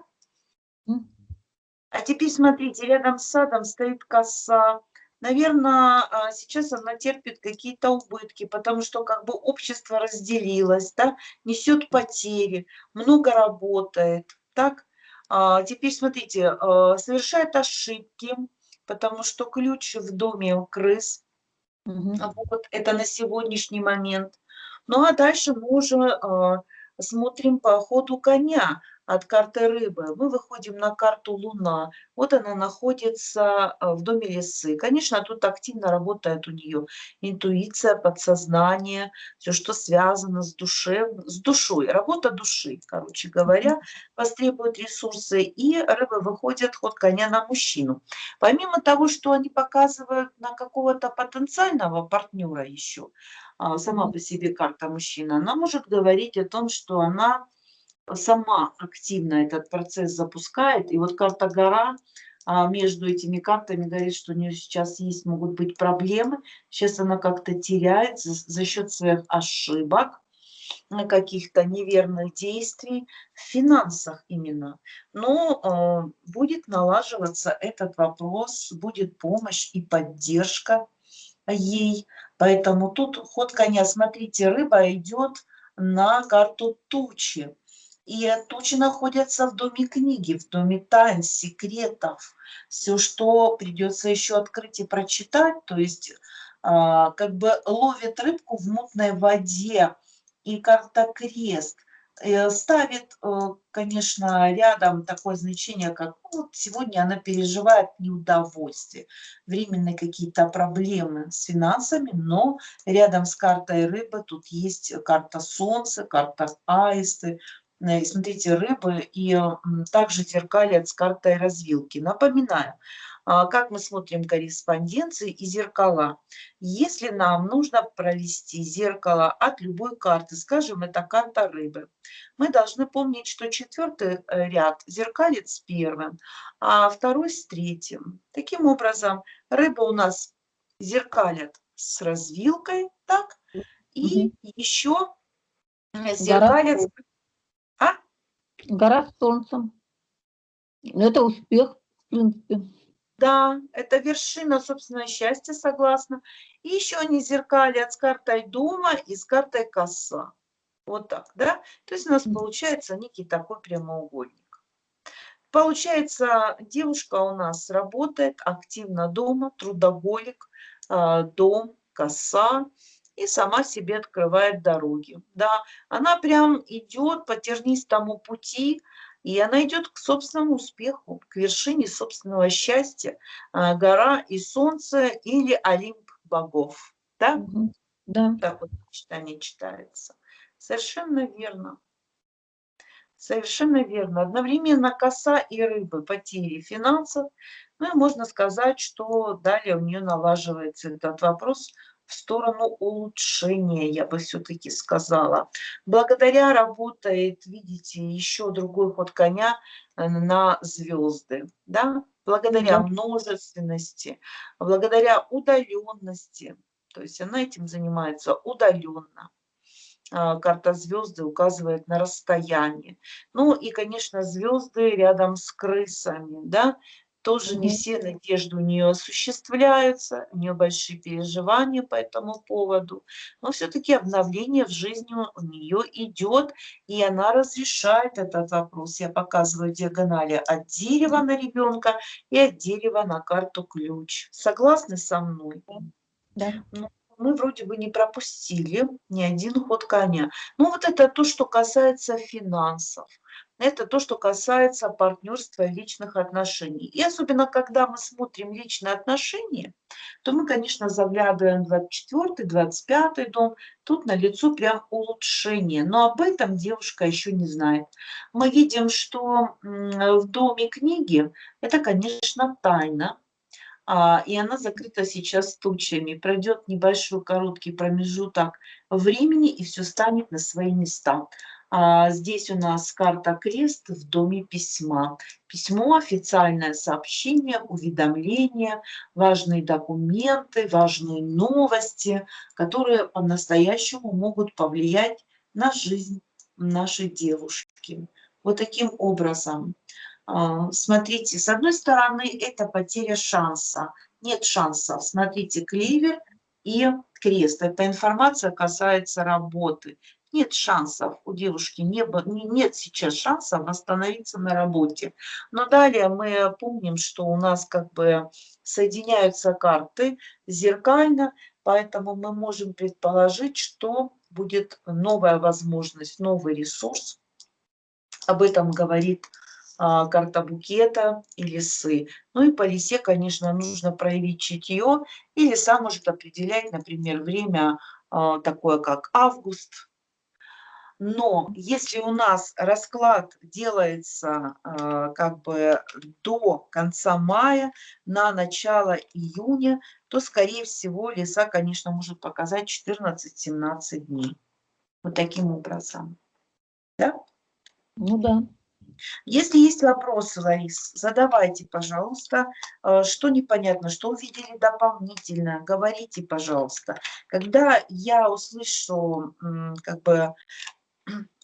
А теперь смотрите, рядом с садом стоит коса, наверное, а, сейчас она терпит какие-то убытки, потому что как бы общество разделилось, да, несет потери, много работает, так. А, теперь смотрите, а, совершает ошибки, потому что ключ в доме у крыс, угу. вот это на сегодняшний момент. Ну а дальше мы уже смотрим по ходу коня от карты рыбы, мы выходим на карту Луна. Вот она находится э, в доме лисы. Конечно, тут активно работает у нее интуиция, подсознание, все, что связано с, душе, с душой. Работа души, короче говоря, востребует ресурсы. И рыбы выходят ход коня на мужчину. Помимо того, что они показывают на какого-то потенциального партнера еще, а, сама по себе карта мужчина, она может говорить о том, что она сама активно этот процесс запускает. И вот карта гора а, между этими картами говорит, что у нее сейчас есть, могут быть проблемы. Сейчас она как-то теряет за, счет своих ошибок, каких-то неверных действий в финансах именно. Но э, будет налаживаться этот вопрос, будет помощь и поддержка ей. Поэтому тут ход коня, смотрите, рыба идет на карту тучи. И тучи находятся в доме книги, в доме тайн, секретов. Все, что придется еще открыть и прочитать, то есть а, как бы ловит рыбку в мутной воде. И карта крест – Э, ставит, э, конечно, рядом такое значение, как ну, вот сегодня она переживает неудовольствие, временные какие-то проблемы с финансами, но рядом с картой рыбы тут есть карта солнца, карта аисты, э, смотрите, рыбы и также зеркалят с картой развилки. Напоминаю, а, как мы смотрим корреспонденции и зеркала. Если нам нужно провести зеркало от любой карты, скажем, это карта рыбы, мы должны помнить, что четвертый э, ряд зеркалит с первым, а второй с третьим. Таким образом, рыба у нас зеркалят с развилкой, так, и угу. еще зеркалят... Гора, а? Гора с солнцем. Это успех, в принципе. Да, это вершина собственного счастья, согласна. И еще они зеркалят с картой дома и с картой коса. Вот так, да? То есть у нас получается некий такой прямоугольник. Получается, девушка у нас работает активно дома, трудоголик, а, дом, коса, и сама себе открывает дороги. Да, она прям идет по тернистому пути, и она идет к собственному успеху, к вершине собственного счастья, а, гора и солнце или Олимп богов. Да? Да. Так вот читание читается. Совершенно верно. Совершенно верно. Одновременно коса и рыбы, потери финансов. Ну и можно сказать, что далее у нее налаживается этот вопрос – в сторону улучшения, я бы все-таки сказала. Благодаря работает, видите, еще другой ход коня э, на звезды, да? благодаря да. множественности, благодаря удаленности. То есть она этим занимается удаленно а, карта звезды указывает на расстояние. Ну и, конечно, звезды рядом с крысами, да, тоже не все надежды у нее осуществляются, у нее большие переживания по этому поводу, но все-таки обновление в жизни у нее идет, и она разрешает этот вопрос. Я показываю диагонали от дерева на ребенка и от дерева на карту ключ. Согласны со мной? Да. Ну, мы вроде бы не пропустили ни один ход коня. Ну вот это то, что касается финансов. Это то, что касается партнерства личных отношений. И особенно, когда мы смотрим личные отношения, то мы, конечно, заглядываем в 24-25 дом. Тут на лицо прям улучшение. Но об этом девушка еще не знает. Мы видим, что в доме книги это, конечно, тайна. А, и она закрыта сейчас тучами. Пройдет небольшой короткий промежуток времени, и все станет на свои места. А здесь у нас карта крест в доме письма. Письмо, официальное сообщение, уведомление, важные документы, важные новости, которые по-настоящему могут повлиять на жизнь нашей девушки. Вот таким образом. А, смотрите, с одной стороны, это потеря шанса. Нет шансов. Смотрите, клевер и крест. Эта информация касается работы нет шансов у девушки, не, нет сейчас шансов восстановиться на работе. Но далее мы помним, что у нас как бы соединяются карты зеркально, поэтому мы можем предположить, что будет новая возможность, новый ресурс. Об этом говорит а, карта букета и лисы. Ну и по лисе, конечно, нужно проявить чутье, и лиса может определять, например, время а, такое, как август, но если у нас расклад делается э, как бы до конца мая, на начало июня, то, скорее всего, леса, конечно, может показать 14-17 дней. Вот таким образом. Да? Ну да. Если есть вопросы, Ларис, задавайте, пожалуйста. Э, что непонятно, что увидели дополнительно, говорите, пожалуйста. Когда я услышу как бы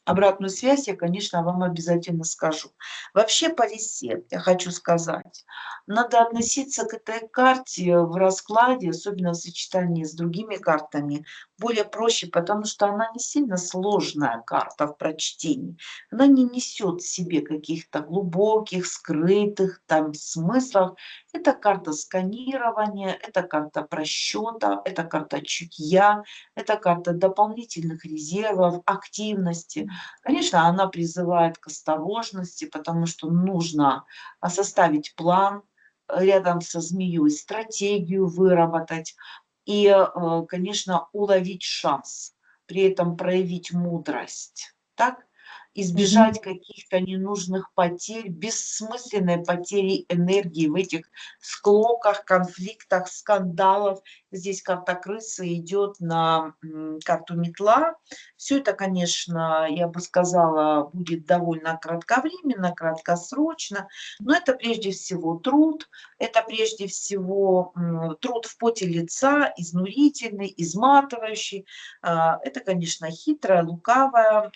обратную связь я, конечно, вам обязательно скажу. Вообще по лисе я хочу сказать, надо относиться к этой карте в раскладе, особенно в сочетании с другими картами, более проще, потому что она не сильно сложная карта в прочтении. Она не несет в себе каких-то глубоких, скрытых там смыслов. Это карта сканирования, это карта просчета, это карта чутья, это карта дополнительных резервов, активности. Конечно, она призывает к осторожности, потому что нужно составить план, рядом со змеей, стратегию выработать, и, э, конечно, уловить шанс, при этом проявить мудрость, так? избежать каких-то ненужных потерь, бессмысленной потери энергии в этих склоках, конфликтах, скандалов. Здесь карта крысы идет на карту метла. Все это, конечно, я бы сказала, будет довольно кратковременно, краткосрочно, но это прежде всего труд, это прежде всего труд в поте лица, изнурительный, изматывающий. А, это, конечно, хитрое, лукавое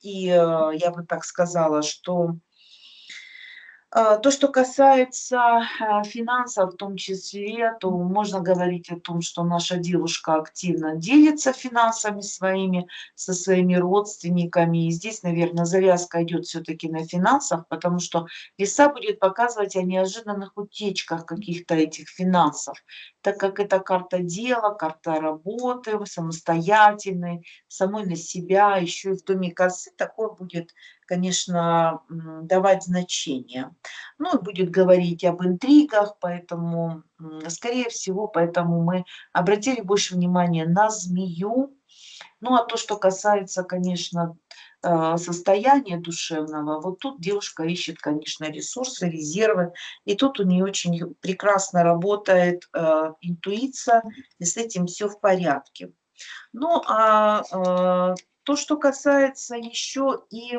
и э, я бы так сказала, что то, что касается а, финансов в том числе, то можно говорить о том, что наша девушка активно делится финансами своими со своими родственниками. И здесь, наверное, завязка идет все-таки на финансах, потому что веса будет показывать о неожиданных утечках каких-то этих финансов, так как это карта дела, карта работы, самостоятельной, самой на себя, еще и в доме косы такое будет конечно, давать значение. Ну, и будет говорить об интригах, поэтому, скорее всего, поэтому мы обратили больше внимания на змею. Ну, а то, что касается, конечно, состояния душевного, вот тут девушка ищет, конечно, ресурсы, резервы, и тут у нее очень прекрасно работает э, интуиция, и с этим все в порядке. Ну, а э, то, что касается еще и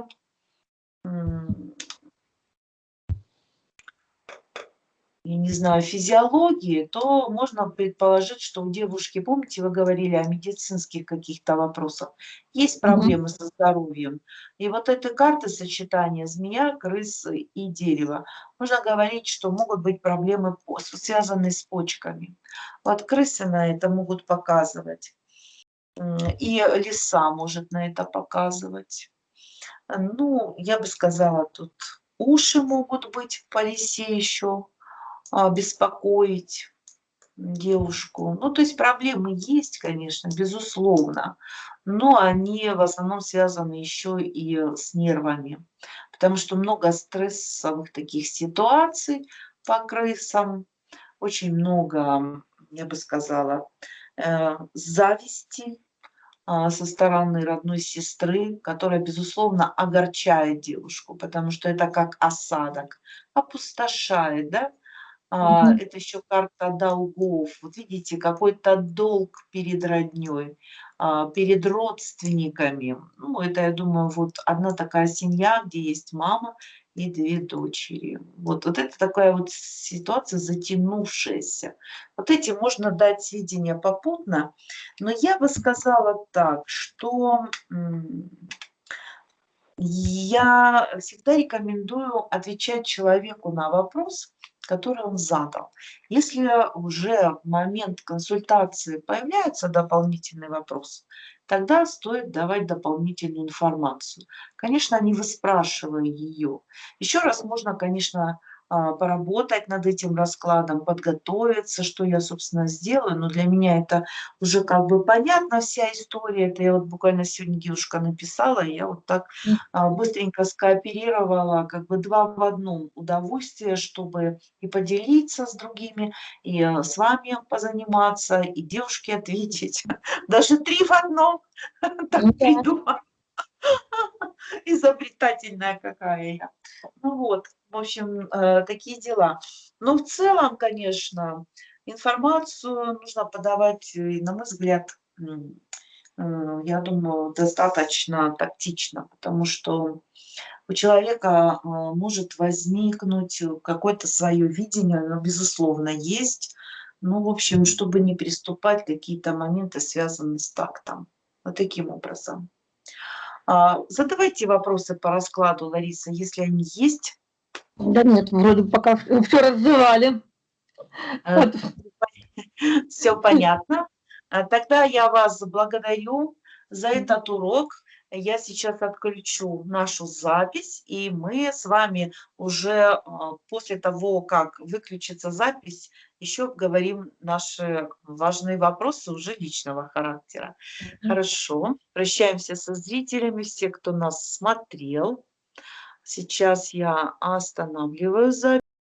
я не знаю, физиологии, то можно предположить, что у девушки, помните, вы говорили о медицинских каких-то вопросах, есть проблемы mm -hmm. со здоровьем. И вот этой карты сочетания змея, крысы и дерево, можно говорить, что могут быть проблемы, связанные с почками. Вот крысы на это могут показывать. И лиса может на это показывать. Ну, я бы сказала, тут уши могут быть в полисе еще, беспокоить девушку. Ну, то есть проблемы есть, конечно, безусловно, но они в основном связаны еще и с нервами, потому что много стрессовых таких ситуаций по крысам, очень много, я бы сказала, э, зависти, а, со стороны родной сестры, которая, безусловно, огорчает девушку, потому что это как осадок, опустошает, да? А, это еще карта долгов. Вот видите, какой-то долг перед родней, а, перед родственниками. Ну, это, я думаю, вот одна такая семья, где есть мама и две дочери. Вот, вот это такая вот ситуация затянувшаяся. Вот этим можно дать сведения попутно, но я бы сказала так, что я всегда рекомендую отвечать человеку на вопрос, который он задал. Если уже в момент консультации появляется дополнительный вопрос, тогда стоит давать дополнительную информацию. Конечно, не выспрашивая ее. Еще раз можно, конечно, поработать над этим раскладом, подготовиться, что я, собственно, сделаю. Но для меня это уже как бы понятна вся история. Это я вот буквально сегодня девушка написала, и я вот так а, быстренько скооперировала, как бы два в одном удовольствие, чтобы и поделиться с другими, и а, с вами позаниматься, и девушке ответить. <laughs> Даже три в одном. <laughs> Так придумала. <laughs> Изобретательная какая я. Ну вот. В общем, э, такие дела. Но в целом, конечно, информацию нужно подавать, на мой взгляд, э, я думаю, достаточно тактично, потому что у человека э, может возникнуть какое-то свое видение, оно, безусловно, есть. Ну, в общем, чтобы не приступать какие-то моменты, связанные с тактом. Вот таким образом. А, задавайте вопросы по раскладу, Лариса, если они есть. Да нет, вроде пока все раззывали. Все понятно. А Тогда я вас благодарю за этот урок. Я сейчас отключу нашу запись, и мы с вами уже а, после того, как выключится запись, еще обговорим наши важные вопросы уже личного характера. Хорошо. Прощаемся со зрителями, все, кто нас смотрел. Сейчас я останавливаю запись.